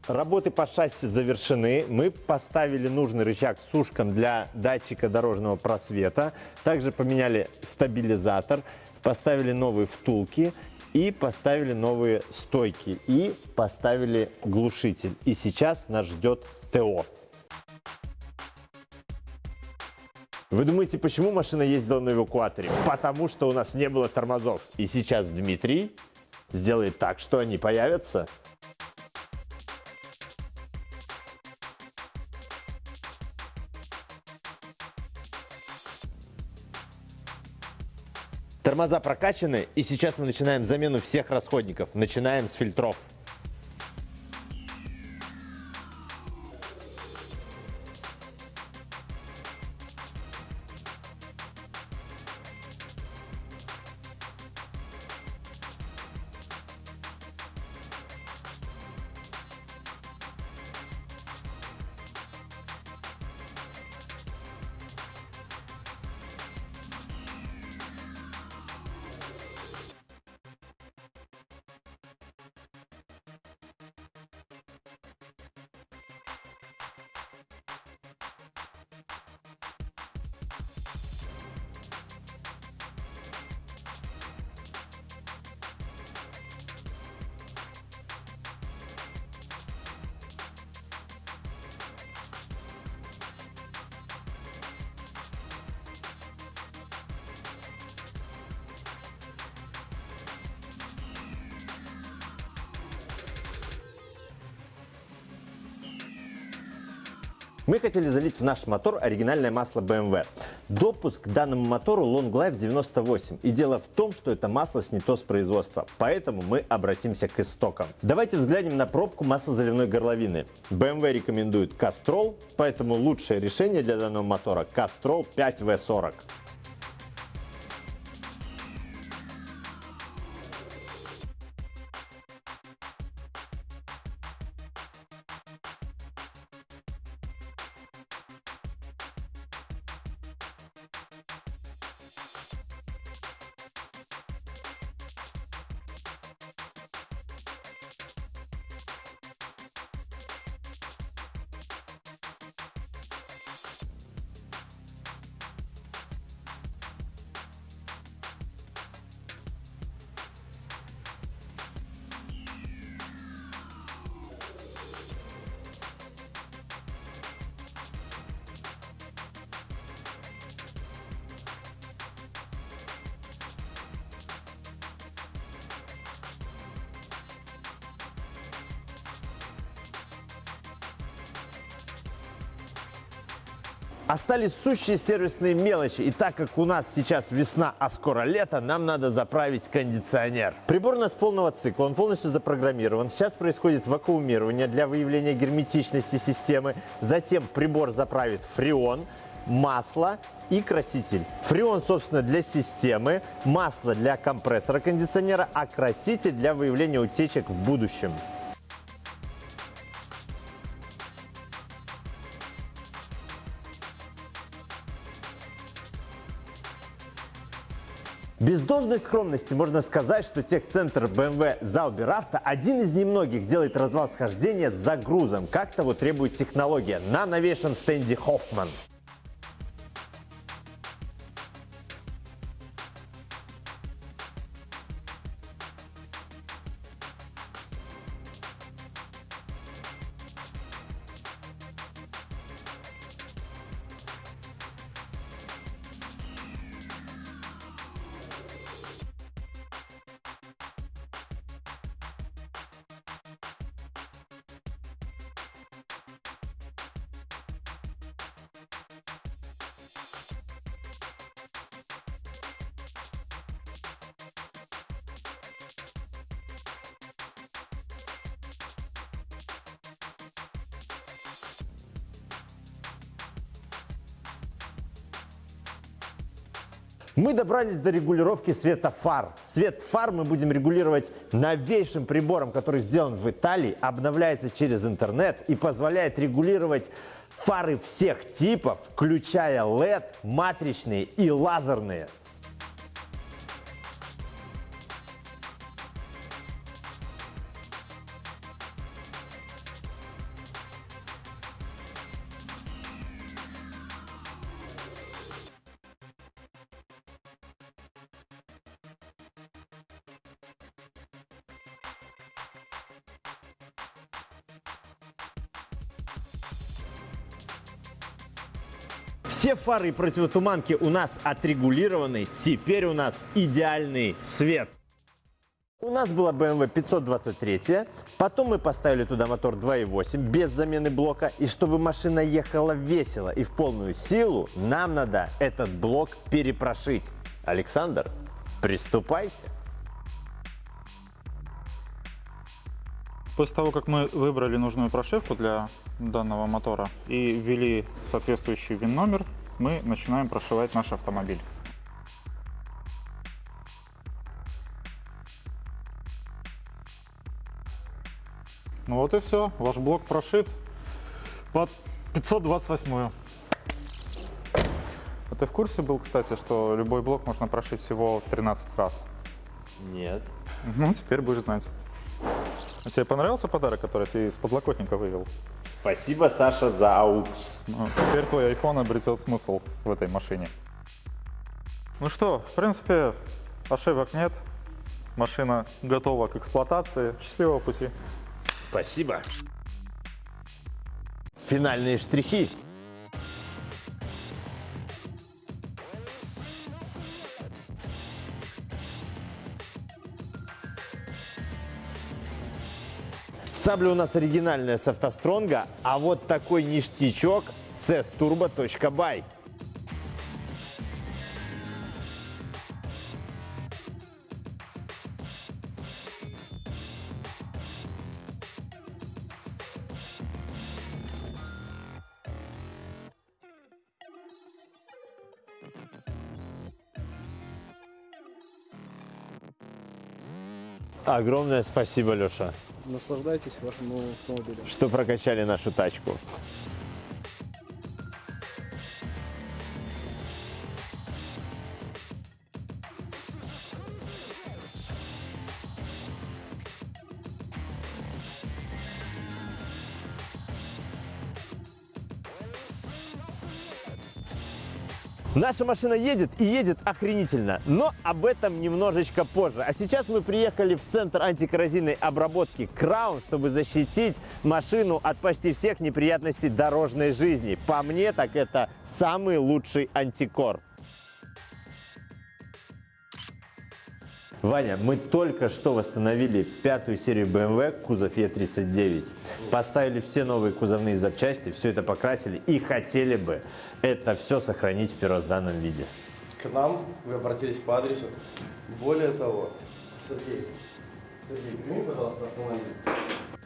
Работы по шасси завершены. Мы поставили нужный рычаг с ушком для датчика дорожного просвета. Также поменяли стабилизатор, поставили новые втулки и поставили новые стойки. И поставили глушитель. И сейчас нас ждет ТО. Вы думаете, почему машина ездила на эвакуаторе? Потому что у нас не было тормозов. И сейчас Дмитрий сделает так, что они появятся. Тормоза прокачаны, и сейчас мы начинаем замену всех расходников. Начинаем с фильтров. Мы хотели залить в наш мотор оригинальное масло BMW. Допуск к данному мотору Long Life 98. И дело в том, что это масло снято с производства. Поэтому мы обратимся к истокам. Давайте взглянем на пробку маслозаливной горловины. BMW рекомендует Castrol, поэтому лучшее решение для данного мотора Castrol 5V40. Остались сущие сервисные мелочи. И так как у нас сейчас весна, а скоро лето, нам надо заправить кондиционер. Прибор у нас полного цикла, он полностью запрограммирован. Сейчас происходит вакуумирование для выявления герметичности системы. Затем прибор заправит фреон, масло и краситель. Фреон, собственно, для системы, масло для компрессора кондиционера, а краситель для выявления утечек в будущем. Должной скромности можно сказать, что техцентр BMW Zauberauto один из немногих делает развал схождения с загрузом, как того требует технология на новейшем стенде Hoffman. Мы добрались до регулировки света фар. Свет фар мы будем регулировать новейшим прибором, который сделан в Италии, обновляется через интернет и позволяет регулировать фары всех типов, включая LED, матричные и лазерные. Фары и противотуманки у нас отрегулированы. Теперь у нас идеальный свет. У нас была BMW 523, потом мы поставили туда мотор 2.8 без замены блока. И чтобы машина ехала весело и в полную силу, нам надо этот блок перепрошить. Александр, Приступайте. После того, как мы выбрали нужную прошивку для данного мотора и ввели соответствующий ВИН-номер, мы начинаем прошивать наш автомобиль. Ну вот и все, ваш блок прошит под 528. А ты в курсе был, кстати, что любой блок можно прошить всего 13 раз? Нет. Ну, теперь будешь знать. А тебе понравился подарок, который ты из подлокотника вывел? Спасибо, Саша, за аукс. Ну, теперь твой iPhone обретет смысл в этой машине. Ну что, в принципе, ошибок нет. Машина готова к эксплуатации. Счастливого пути. Спасибо. Финальные штрихи. Сабля у нас оригинальная с автостронга, а вот такой ништячок с sturbo.by. Огромное спасибо, Леша, Наслаждайтесь вашим новым автомобилем. что прокачали нашу тачку. Наша машина едет и едет охренительно, но об этом немножечко позже. А сейчас мы приехали в центр антикоррозийной обработки Краун, чтобы защитить машину от почти всех неприятностей дорожной жизни. По мне, так это самый лучший антикор. Ваня, мы только что восстановили пятую серию BMW кузов E39. Поставили все новые кузовные запчасти, все это покрасили и хотели бы это все сохранить в первозданном виде. К нам вы обратились по адресу. Более того, Сергей, Сергей, прими, пожалуйста, автомобиль.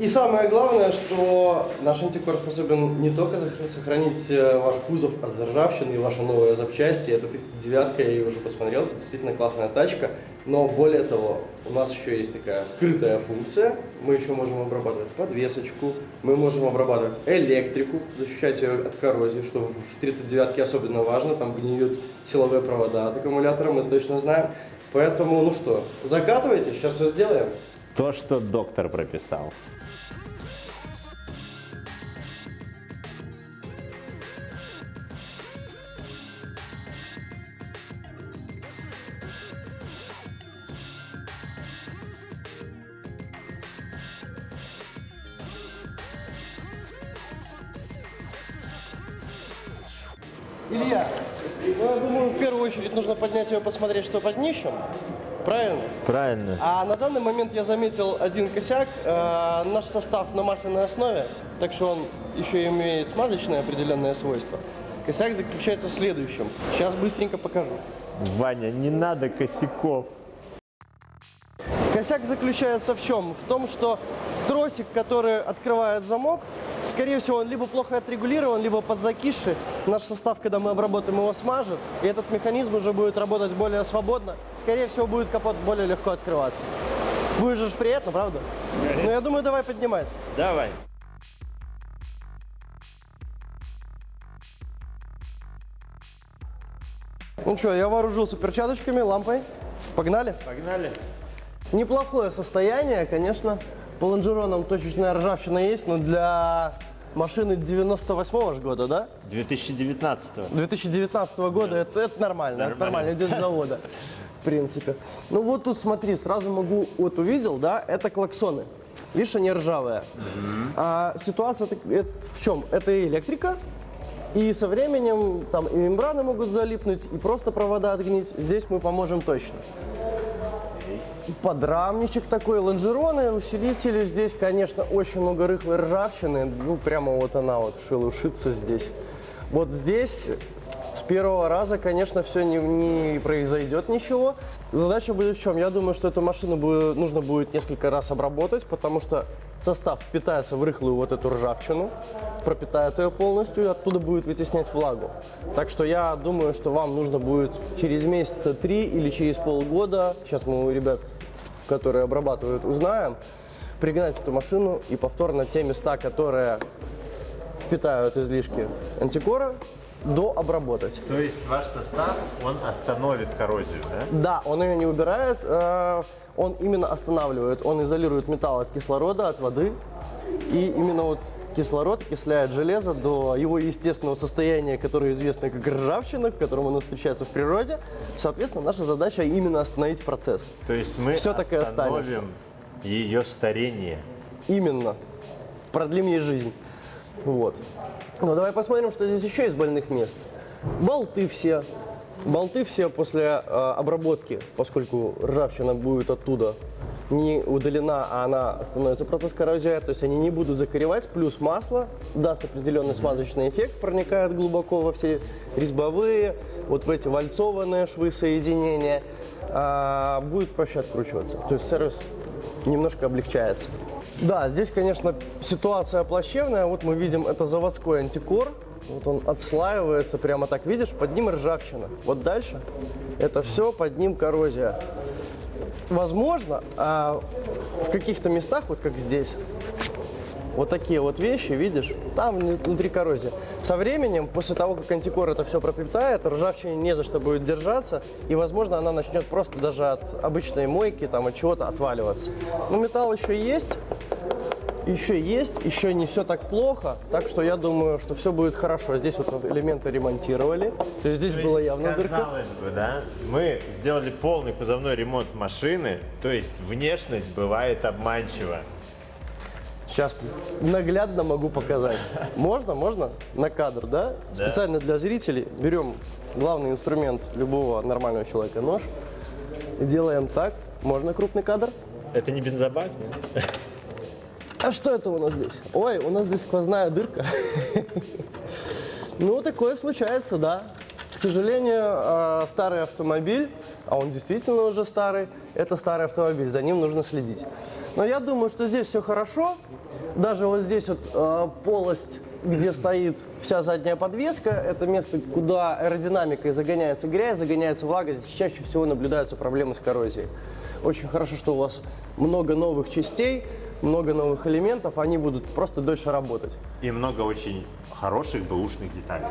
И самое главное, что наш антикор способен не только сохра- сохранить э, ваш кузов от ржавчины и ваши новые запчасти. Это 39-ка, я ее уже посмотрел, это действительно классная тачка. Но более того, у нас еще есть такая скрытая функция. Мы еще можем обрабатывать подвесочку, мы можем обрабатывать электрику, защищать ее от коррозии, что в 39-ке особенно важно. Там гниют силовые провода от аккумулятора, мы точно знаем. Поэтому, ну что, закатывайте, сейчас все сделаем. То, что доктор прописал. Илья, ну, я думаю, в первую очередь нужно поднять ее, посмотреть, что под днищем. Правильно? Правильно. А на данный момент я заметил один косяк. Э, наш состав на масляной основе, так что он еще имеет смазочные определенные свойства. Косяк заключается в следующем. Сейчас быстренько покажу. Ваня, не надо косяков. Косяк заключается в чем? В том, что тросик, который открывает замок, скорее всего, он либо плохо отрегулирован, либо подзакисший. Наш состав, когда мы обработаем его, смажет, и этот механизм уже будет работать более свободно. Скорее всего, будет капот более легко открываться. Будет же приятно, правда? Ну, я думаю, давай поднимать. Давай. Ну что, я вооружился перчаточками, лампой. Погнали? Погнали. Неплохое состояние, конечно. По лонжеронам точечная ржавчина есть, но для машины 98 же года, да? 2019 2019 года это, это нормально, это нормально, идет с завода, в принципе. Ну вот тут смотри, сразу могу, вот увидел, да, это клаксоны. Видишь, они ржавые. А ситуация это в чем? Это электрика, и со временем там и мембраны могут залипнуть, и просто провода отгнить. Здесь мы поможем точно. Подрамничек такой, лонжероны, усилители. Здесь, конечно, очень много рыхлой ржавчины. Ну, прямо вот она вот шелушится здесь. Вот здесь первого раза, конечно, все не, не произойдет ничего. Задача будет в чем? Я думаю, что эту машину будет, нужно будет несколько раз обработать, потому что состав впитается в рыхлую вот эту ржавчину, пропитает ее полностью, и оттуда будет вытеснять влагу. Так что я думаю, что вам нужно будет через месяца три или через полгода, сейчас мы у ребят, которые обрабатывают, узнаем, пригнать эту машину и повторно те места, которые впитают излишки антикора, дообработать. То есть ваш состав, он остановит коррозию, да? Да, он ее не убирает, э, он именно останавливает, он изолирует металл от кислорода, от воды. И именно вот кислород окисляет железо до его естественного состояния, которое известно как ржавчина, в котором оно встречается в природе. Соответственно, наша задача именно остановить процесс. То есть мы останется. остановим ее старение. Именно. Продлим ей жизнь. Вот. Ну, давай посмотрим, что здесь еще из больных мест. Болты все. Болты все после э, обработки, поскольку ржавчина будет оттуда не удалена, а она становится процесс коррозии, то есть они не будут закоревать, плюс масло даст определенный смазочный эффект, проникает глубоко во все резьбовые, вот в эти вальцованные швы соединения, а, будет проще откручиваться. То есть сервис немножко облегчается. Да, здесь, конечно, ситуация плачевная. Вот мы видим, это заводской антикор. Вот он отслаивается прямо так, видишь, под ним ржавчина. Вот дальше это все, под ним коррозия. Возможно, а в каких-то местах, вот как здесь, вот такие вот вещи, видишь, там внутри коррозия. Со временем, после того, как антикор это все пропитает, ржавчине не за что будет держаться, и, возможно, она начнет просто даже от обычной мойки, там, от чего-то отваливаться. Но металл еще есть, еще есть, еще не все так плохо, так что я думаю, что все будет хорошо. Здесь вот элементы ремонтировали, то есть здесь То была явно дырка. Казалось бы, да, мы сделали полный кузовной ремонт машины, то есть внешность бывает обманчива. Сейчас наглядно могу показать. Можно, можно? На кадр, да? Да. Специально для зрителей берем главный инструмент любого нормального человека, нож. И делаем так. Можно крупный кадр? Это не бензобак, нет? А что это у нас здесь? Ой, у нас здесь сквозная дырка. Ну, такое случается, да. К сожалению, э, старый автомобиль, а он действительно уже старый, это старый автомобиль, за ним нужно следить. Но я думаю, что здесь все хорошо. Даже вот здесь вот э, полость, где стоит вся задняя подвеска, это место, куда аэродинамикой загоняется грязь, загоняется влага, здесь чаще всего наблюдаются проблемы с коррозией. Очень хорошо, что у вас много новых частей, много новых элементов, они будут просто дольше работать. И много очень хороших бэушных деталей.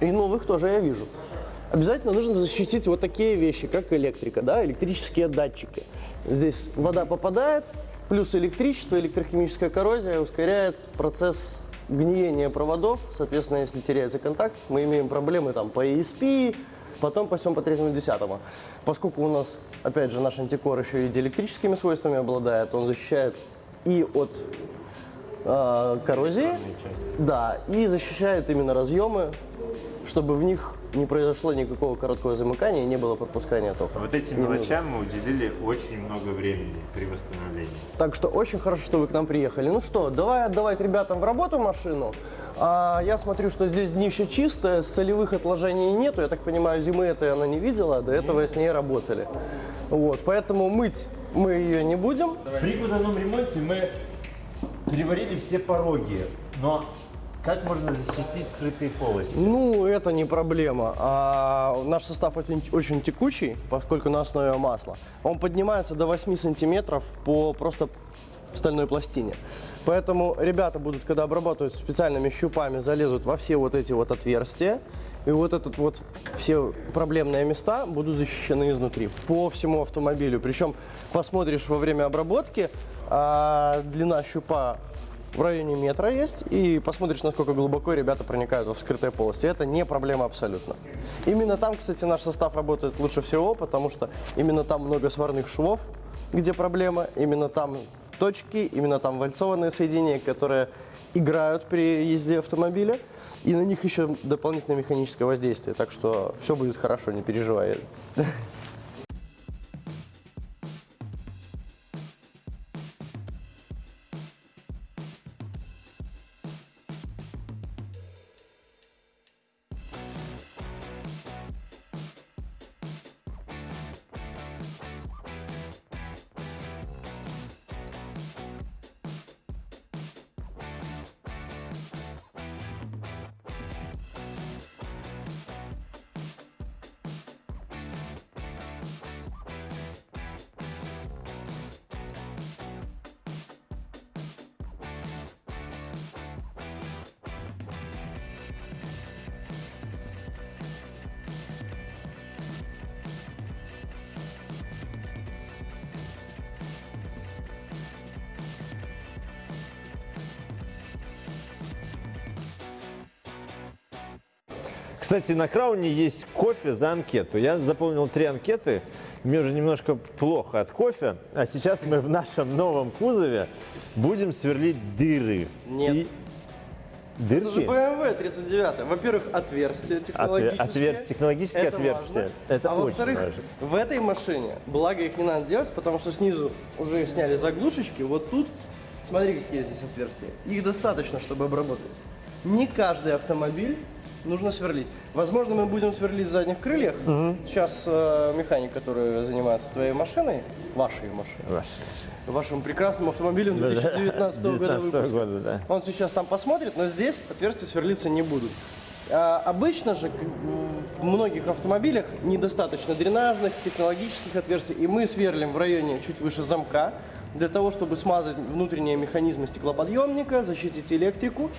И новых тоже я вижу. Обязательно нужно защитить вот такие вещи, как электрика, да, электрические датчики. Здесь вода попадает, плюс электричество, электрохимическая коррозия ускоряет процесс гниения проводов. Соответственно, если теряется контакт, мы имеем проблемы там по ESP, потом по всем по третьему десятому. Поскольку у нас, опять же, наш антикор еще и диэлектрическими свойствами обладает, он защищает и от э, коррозии, да, и защищает именно разъемы, чтобы в них не произошло никакого короткого замыкания не было пропускания тока. Вот этим мелочам мы уделили очень много времени при восстановлении. Так что очень хорошо, что вы к нам приехали. Ну что, давай отдавать ребятам в работу машину. А, я смотрю, что здесь днище чистое, солевых отложений нету. Я так понимаю, зимы этой она не видела, а до этого с ней работали. Вот, поэтому мыть мы ее не будем. При кузовном ремонте мы переварили все пороги, но как можно защитить скрытые полости? Ну, это не проблема. А, наш состав очень, очень текучий, поскольку на основе масла. Он поднимается до 8 сантиметров по просто стальной пластине. Поэтому ребята будут, когда обрабатывают специальными щупами, залезут во все вот эти вот отверстия. И вот этот вот все проблемные места будут защищены изнутри по всему автомобилю. Причем посмотришь во время обработки, а, длина щупа в районе метра есть, и посмотришь, насколько глубоко ребята проникают в скрытые полости. Это не проблема абсолютно. Именно там, кстати, наш состав работает лучше всего, потому что именно там много сварных швов, где проблема, именно там точки, именно там вальцованные соединения, которые играют при езде автомобиля, и на них еще дополнительное механическое воздействие, так что все будет хорошо, не переживай. Кстати, на Крауне есть кофе за анкету. Я заполнил три анкеты. Мне уже немножко плохо от кофе. А сейчас мы в нашем новом кузове будем сверлить дыры. Нет. И- Это же Дырки? BMW 39. Во-первых, отверстие Отвер- технологическое. отвер- технологическое Это отверстие. важно. Это а во-вторых, в этой машине, благо их не надо делать, потому что снизу уже сняли заглушечки. Вот тут, смотри, какие здесь отверстия. Их достаточно, чтобы обработать. Не каждый автомобиль нужно сверлить. Возможно, мы будем сверлить в задних крыльях. Сейчас э, механик, который занимается твоей машиной, вашей машиной, Ваш. вашим прекрасным автомобилем 2019 года 19 выпуска. года, да. Он сейчас там посмотрит, но здесь отверстия сверлиться не будут. А, обычно же в многих автомобилях недостаточно дренажных, технологических отверстий, и мы сверлим в районе чуть выше замка, для того, чтобы смазать внутренние механизмы стеклоподъемника, защитить электрику,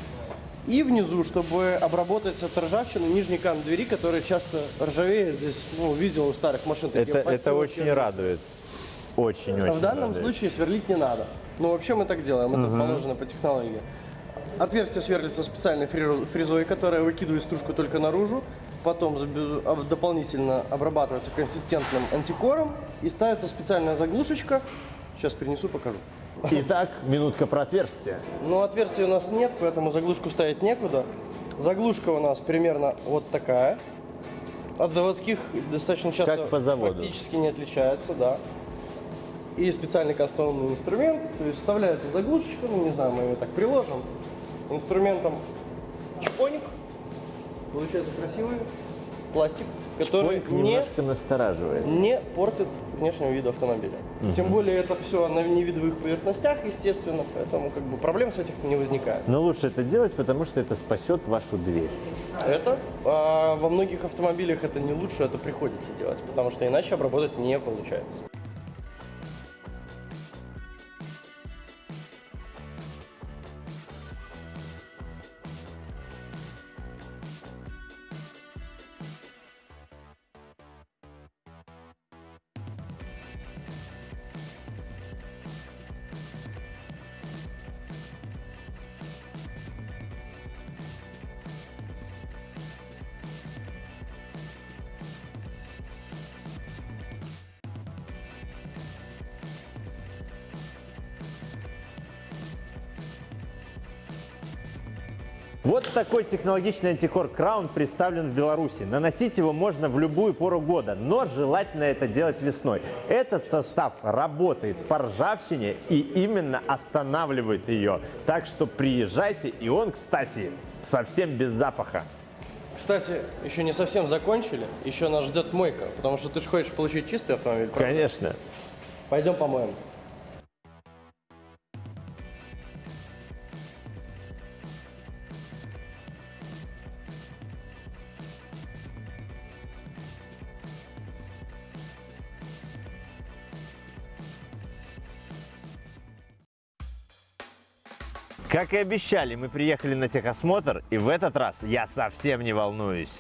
и внизу, чтобы обработать от ржавчины нижний кант двери, который часто ржавеет. Здесь, ну, видел у старых машин такие Это, это очень радует. Очень-очень А в данном радует. случае сверлить не надо. Но вообще мы так делаем, это положено по технологии. Отверстие сверлится специальной фрезой, которая выкидывает стружку только наружу. Потом дополнительно обрабатывается консистентным антикором и ставится специальная заглушечка. Сейчас принесу, покажу. Итак, минутка про отверстие. Но отверстия у нас нет, поэтому заглушку ставить некуда. Заглушка у нас примерно вот такая. От заводских достаточно часто Как по заводу. практически не отличается, да. И специальный кастомный инструмент, то есть вставляется заглушечка, ну не знаю, мы ее так приложим. Инструментом чпоник, получается красивый пластик, который Поник не немножко настораживает. не портит внешнего вида автомобиля. Тем более это все на невидовых поверхностях, естественно, поэтому как бы проблем с этим не возникает. Но лучше это делать, потому что это спасет вашу дверь. Это а, во многих автомобилях это не лучше, это приходится делать, потому что иначе обработать не получается. Вот такой технологичный антикор Краун представлен в Беларуси. Наносить его можно в любую пору года, но желательно это делать весной. Этот состав работает по ржавчине и именно останавливает ее. Так что приезжайте, и он, кстати, совсем без запаха. Кстати, еще не совсем закончили, еще нас ждет мойка, потому что ты же хочешь получить чистый автомобиль. правда? Конечно. Пойдем помоем. Как и обещали, мы приехали на техосмотр, и в этот раз я совсем не волнуюсь.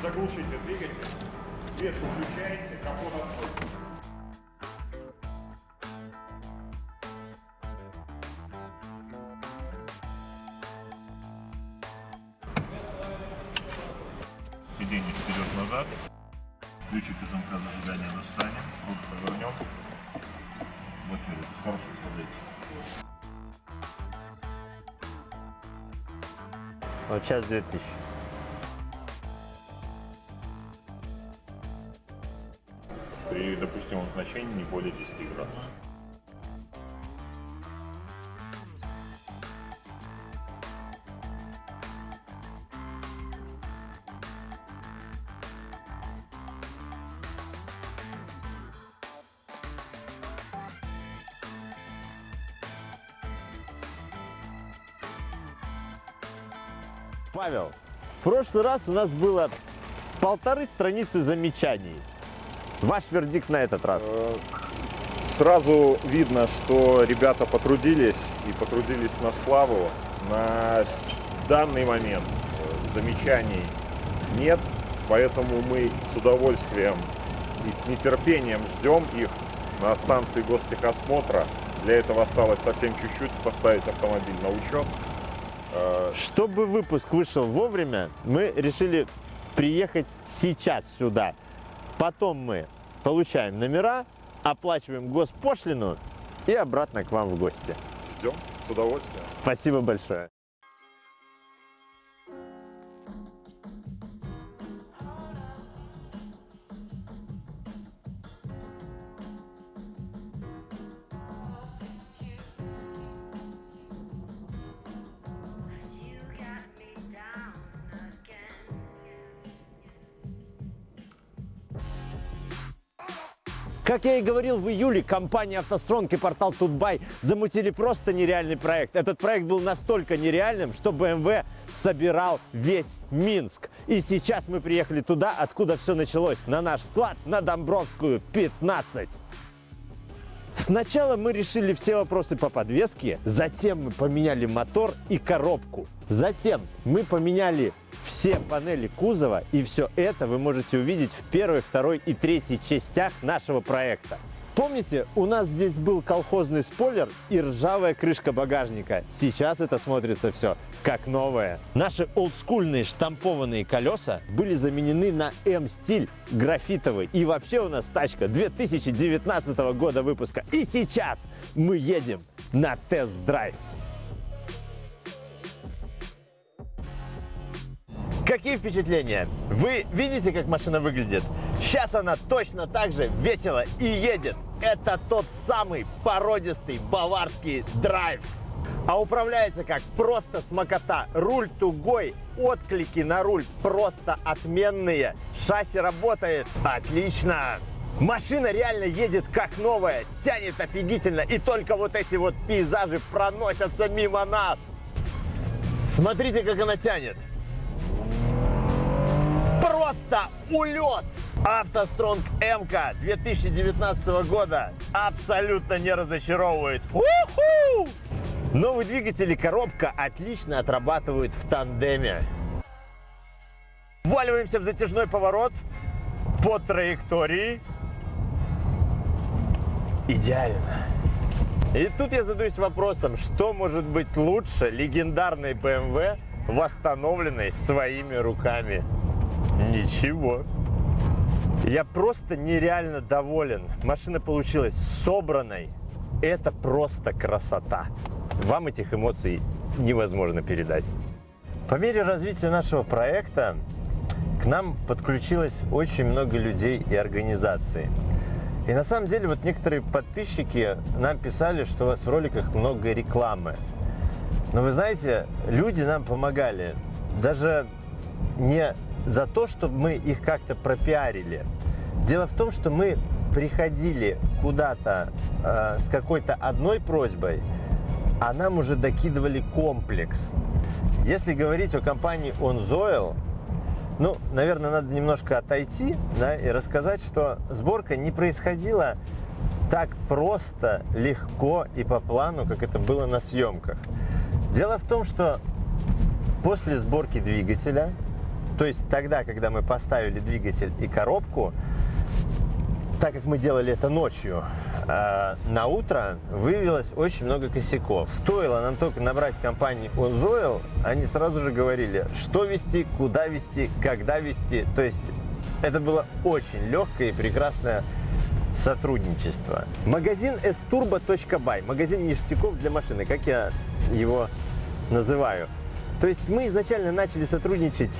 Заглушите двигатель, свет выключаете, капот откройте. Сейчас 2000. При допустимом значении не более 10 градусов. Прошлый раз у нас было полторы страницы замечаний. Ваш вердикт на этот раз. Сразу видно, что ребята потрудились и потрудились на славу. На данный момент э, замечаний нет, поэтому мы с удовольствием и с нетерпением ждем их на станции гостехосмотра Для этого осталось совсем чуть-чуть поставить автомобиль на учет. Чтобы выпуск вышел вовремя, мы решили приехать сейчас сюда. Потом мы получаем номера, оплачиваем госпошлину и обратно к вам в гости. Ждем с удовольствием. Спасибо большое. Как я и говорил, в июле компания «АвтоСтронг» и портал «Тутбай» замутили просто нереальный проект. Этот проект был настолько нереальным, что BMW собирал весь Минск. И сейчас мы приехали туда, откуда все началось, на наш склад на Домбровскую, 15. Сначала мы решили все вопросы по подвеске, затем мы поменяли мотор и коробку. Затем мы поменяли все панели кузова, и все это вы можете увидеть в первой, второй и третьей частях нашего проекта. Помните, у нас здесь был колхозный спойлер и ржавая крышка багажника. Сейчас это смотрится все как новое. Наши олдскульные штампованные колеса были заменены на М-стиль графитовый. И вообще у нас тачка 2019 года выпуска. И сейчас мы едем на тест-драйв. Какие впечатления? Вы видите, как машина выглядит? Сейчас она точно так же весело и едет. Это тот самый породистый баварский драйв. А управляется как просто смокота. Руль тугой, отклики на руль просто отменные. Шасси работает отлично. Машина реально едет как новая, тянет офигительно. И только вот эти вот пейзажи проносятся мимо нас. Смотрите, как она тянет. Просто улет! АвтоСтронг МК 2019 года абсолютно не разочаровывает. У-ху! Новый двигатель и коробка отлично отрабатывают в тандеме. Вваливаемся в затяжной поворот по траектории. Идеально. И тут я задаюсь вопросом, что может быть лучше легендарной BMW, восстановленной своими руками? Ничего. Я просто нереально доволен. Машина получилась собранной. Это просто красота. Вам этих эмоций невозможно передать. По мере развития нашего проекта к нам подключилось очень много людей и организаций. И на самом деле вот некоторые подписчики нам писали, что у вас в роликах много рекламы. Но вы знаете, люди нам помогали. Даже не за то, чтобы мы их как-то пропиарили. Дело в том, что мы приходили куда-то э, с какой-то одной просьбой, а нам уже докидывали комплекс. Если говорить о компании OnZoil, ну, наверное, надо немножко отойти да, и рассказать, что сборка не происходила так просто, легко и по плану, как это было на съемках. Дело в том, что после сборки двигателя, то есть тогда, когда мы поставили двигатель и коробку, так как мы делали это ночью, э, на утро выявилось очень много косяков. Стоило нам только набрать компанию OnZoil, они сразу же говорили, что вести, куда вести, когда вести. То есть это было очень легкое и прекрасное сотрудничество. Магазин sturbo.by, магазин ништяков для машины, как я его называю. То есть мы изначально начали сотрудничать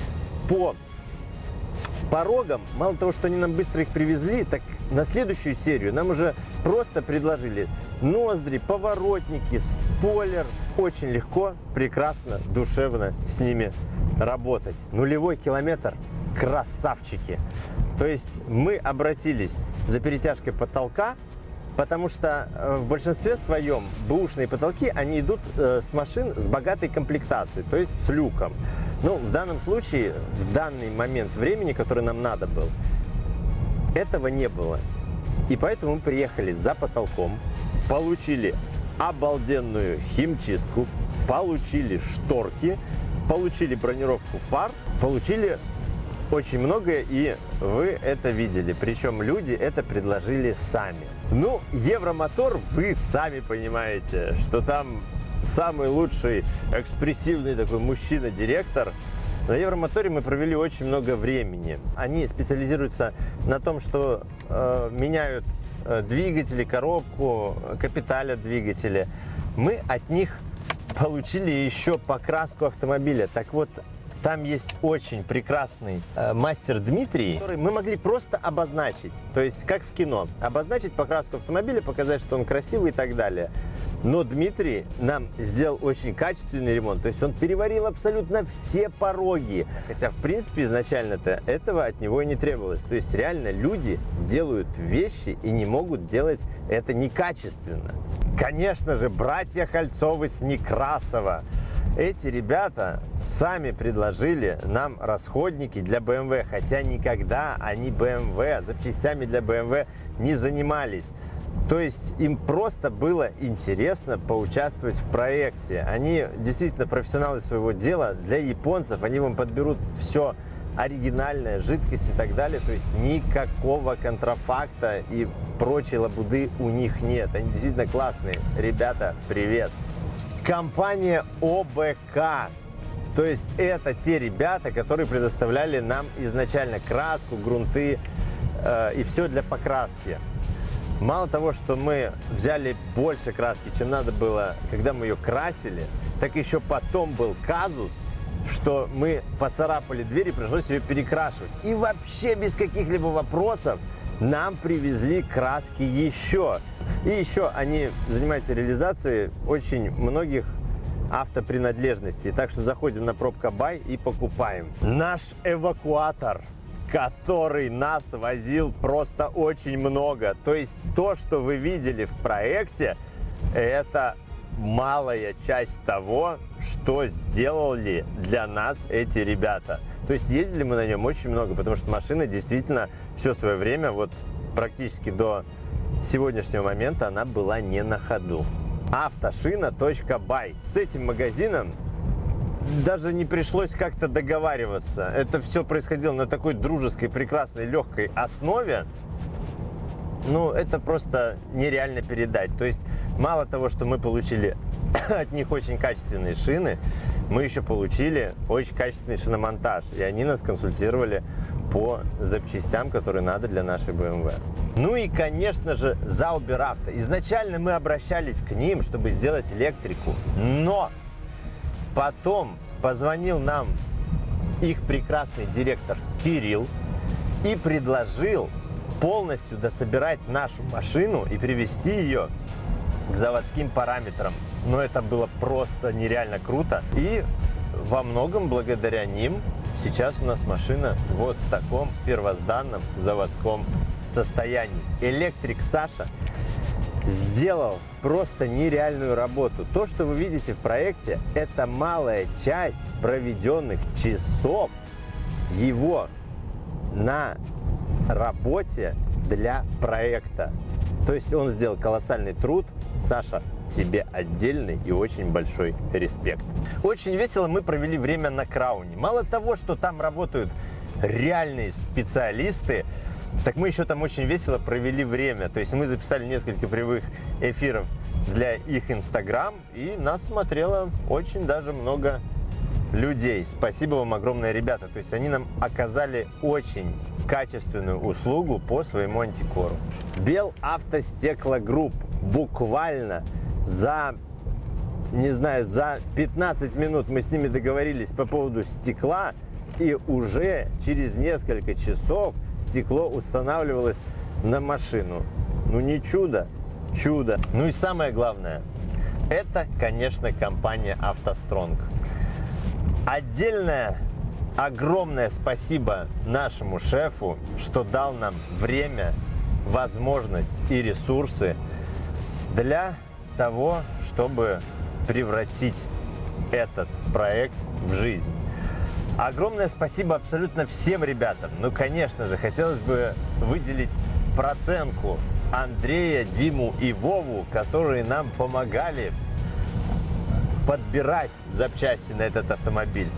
по порогам. Мало того, что они нам быстро их привезли, так на следующую серию нам уже просто предложили ноздри, поворотники, спойлер. Очень легко, прекрасно, душевно с ними работать. Нулевой километр – красавчики. То есть мы обратились за перетяжкой потолка, потому что э, в большинстве своем бэушные потолки, они идут э, с машин с богатой комплектацией, то есть с люком. Ну, в данном случае, в данный момент времени, который нам надо был, этого не было. И поэтому мы приехали за потолком, получили обалденную химчистку, получили шторки, получили бронировку фар, получили очень многое, и вы это видели. Причем люди это предложили сами. Ну, Евромотор, вы сами понимаете, что там самый лучший экспрессивный такой мужчина-директор. На Евромоторе мы провели очень много времени. Они специализируются на том, что э, меняют э, двигатели, коробку, капиталят двигателя. Мы от них получили еще покраску автомобиля. Так вот, там есть очень прекрасный э, мастер Дмитрий, который мы могли просто обозначить, то есть как в кино, обозначить покраску автомобиля, показать, что он красивый и так далее. Но Дмитрий нам сделал очень качественный ремонт, то есть он переварил абсолютно все пороги, хотя в принципе изначально-то этого от него и не требовалось. То есть реально люди делают вещи и не могут делать это некачественно. Конечно же, братья Кольцовы с Некрасова эти ребята сами предложили нам расходники для BMW, хотя никогда они BMW, запчастями для BMW не занимались. То есть им просто было интересно поучаствовать в проекте. Они действительно профессионалы своего дела. Для японцев они вам подберут все оригинальное, жидкость и так далее. То есть никакого контрафакта и прочей лабуды у них нет. Они действительно классные. Ребята, привет! Компания ОБК. То есть это те ребята, которые предоставляли нам изначально краску, грунты э, и все для покраски. Мало того, что мы взяли больше краски, чем надо было, когда мы ее красили, так еще потом был казус, что мы поцарапали дверь и пришлось ее перекрашивать. И вообще без каких-либо вопросов нам привезли краски еще. И еще они занимаются реализацией очень многих автопринадлежностей. Так что заходим на пробка бай и покупаем. Наш эвакуатор который нас возил просто очень много. То есть то, что вы видели в проекте, это малая часть того, что сделали для нас эти ребята. То есть ездили мы на нем очень много, потому что машина действительно все свое время, вот практически до сегодняшнего момента, она была не на ходу. Автошина.бай. С этим магазином даже не пришлось как-то договариваться. Это все происходило на такой дружеской, прекрасной, легкой основе. Ну, это просто нереально передать. То есть, мало того, что мы получили от них очень качественные шины, мы еще получили очень качественный шиномонтаж. И они нас консультировали по запчастям, которые надо для нашей BMW. Ну и, конечно же, Zauber Auto. Изначально мы обращались к ним, чтобы сделать электрику, но потом позвонил нам их прекрасный директор Кирилл и предложил полностью дособирать нашу машину и привести ее к заводским параметрам. Но это было просто нереально круто. И во многом благодаря ним сейчас у нас машина вот в таком первозданном заводском состоянии. Электрик Саша сделал просто нереальную работу. То, что вы видите в проекте, это малая часть проведенных часов его на работе для проекта. То есть он сделал колоссальный труд. Саша, тебе отдельный и очень большой респект. Очень весело мы провели время на Крауне. Мало того, что там работают реальные специалисты, так мы еще там очень весело провели время. То есть мы записали несколько прямых эфиров для их Инстаграм, и нас смотрело очень даже много людей. Спасибо вам огромное, ребята. То есть они нам оказали очень качественную услугу по своему антикору. Бел Автостеклогрупп буквально за не знаю, за 15 минут мы с ними договорились по поводу стекла, и уже через несколько часов стекло устанавливалось на машину. Ну не чудо, чудо. Ну и самое главное, это, конечно, компания «АвтоСтронг». Отдельное огромное спасибо нашему шефу, что дал нам время, возможность и ресурсы для того, чтобы превратить этот проект в жизнь. Огромное спасибо абсолютно всем ребятам. Ну, конечно же, хотелось бы выделить проценку Андрея, Диму и Вову, которые нам помогали подбирать запчасти на этот автомобиль.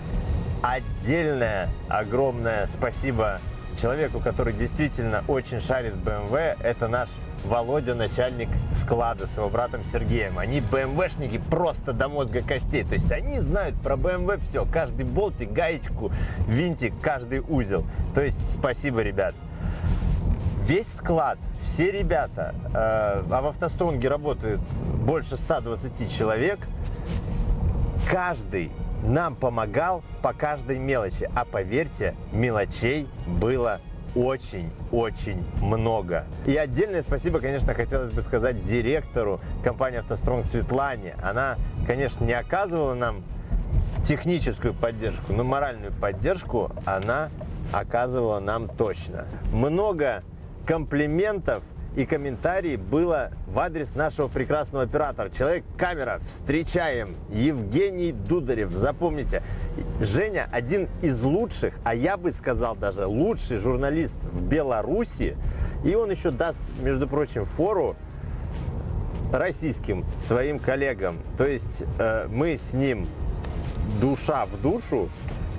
отдельное огромное спасибо человеку, который действительно очень шарит BMW. Это наш Володя, начальник склада с его братом Сергеем. Они БМВшники просто до мозга костей. То есть они знают про BMW все. Каждый болтик, гаечку, винтик, каждый узел. То есть спасибо, ребят. Весь склад, все ребята, э, а в автостронге работает больше 120 человек, каждый нам помогал по каждой мелочи. А поверьте, мелочей было очень-очень много. И отдельное спасибо, конечно, хотелось бы сказать директору компании «АвтоСтронг» Светлане. Она, конечно, не оказывала нам техническую поддержку, но моральную поддержку она оказывала нам точно. Много комплиментов и комментарий было в адрес нашего прекрасного оператора. Человек-камера. Встречаем. Евгений Дударев. Запомните, Женя один из лучших, а я бы сказал даже лучший журналист в Беларуси. И он еще даст, между прочим, фору российским своим коллегам. То есть э, мы с ним душа в душу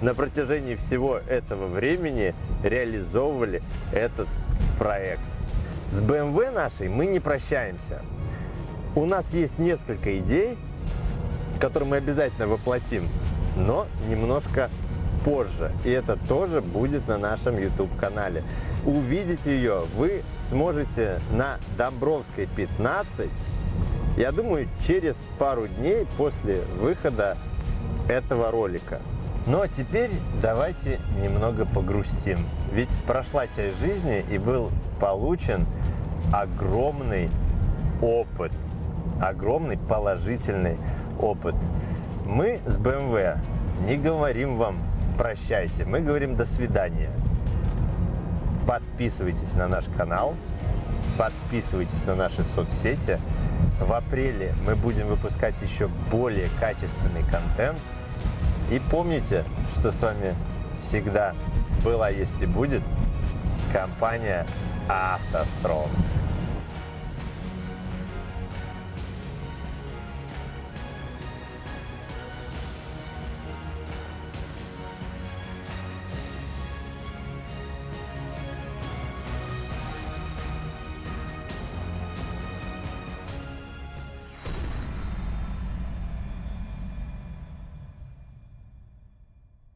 на протяжении всего этого времени реализовывали этот проект. С BMW нашей мы не прощаемся. У нас есть несколько идей, которые мы обязательно воплотим, но немножко позже. И это тоже будет на нашем YouTube-канале. Увидеть ее вы сможете на Домбровской 15, я думаю, через пару дней после выхода этого ролика. Ну а теперь давайте немного погрустим. Ведь прошла часть жизни и был получен огромный опыт, огромный положительный опыт. Мы с BMW не говорим вам прощайте, мы говорим до свидания. Подписывайтесь на наш канал, подписывайтесь на наши соцсети. В апреле мы будем выпускать еще более качественный контент. И помните, что с вами всегда была, есть и будет компания автостром.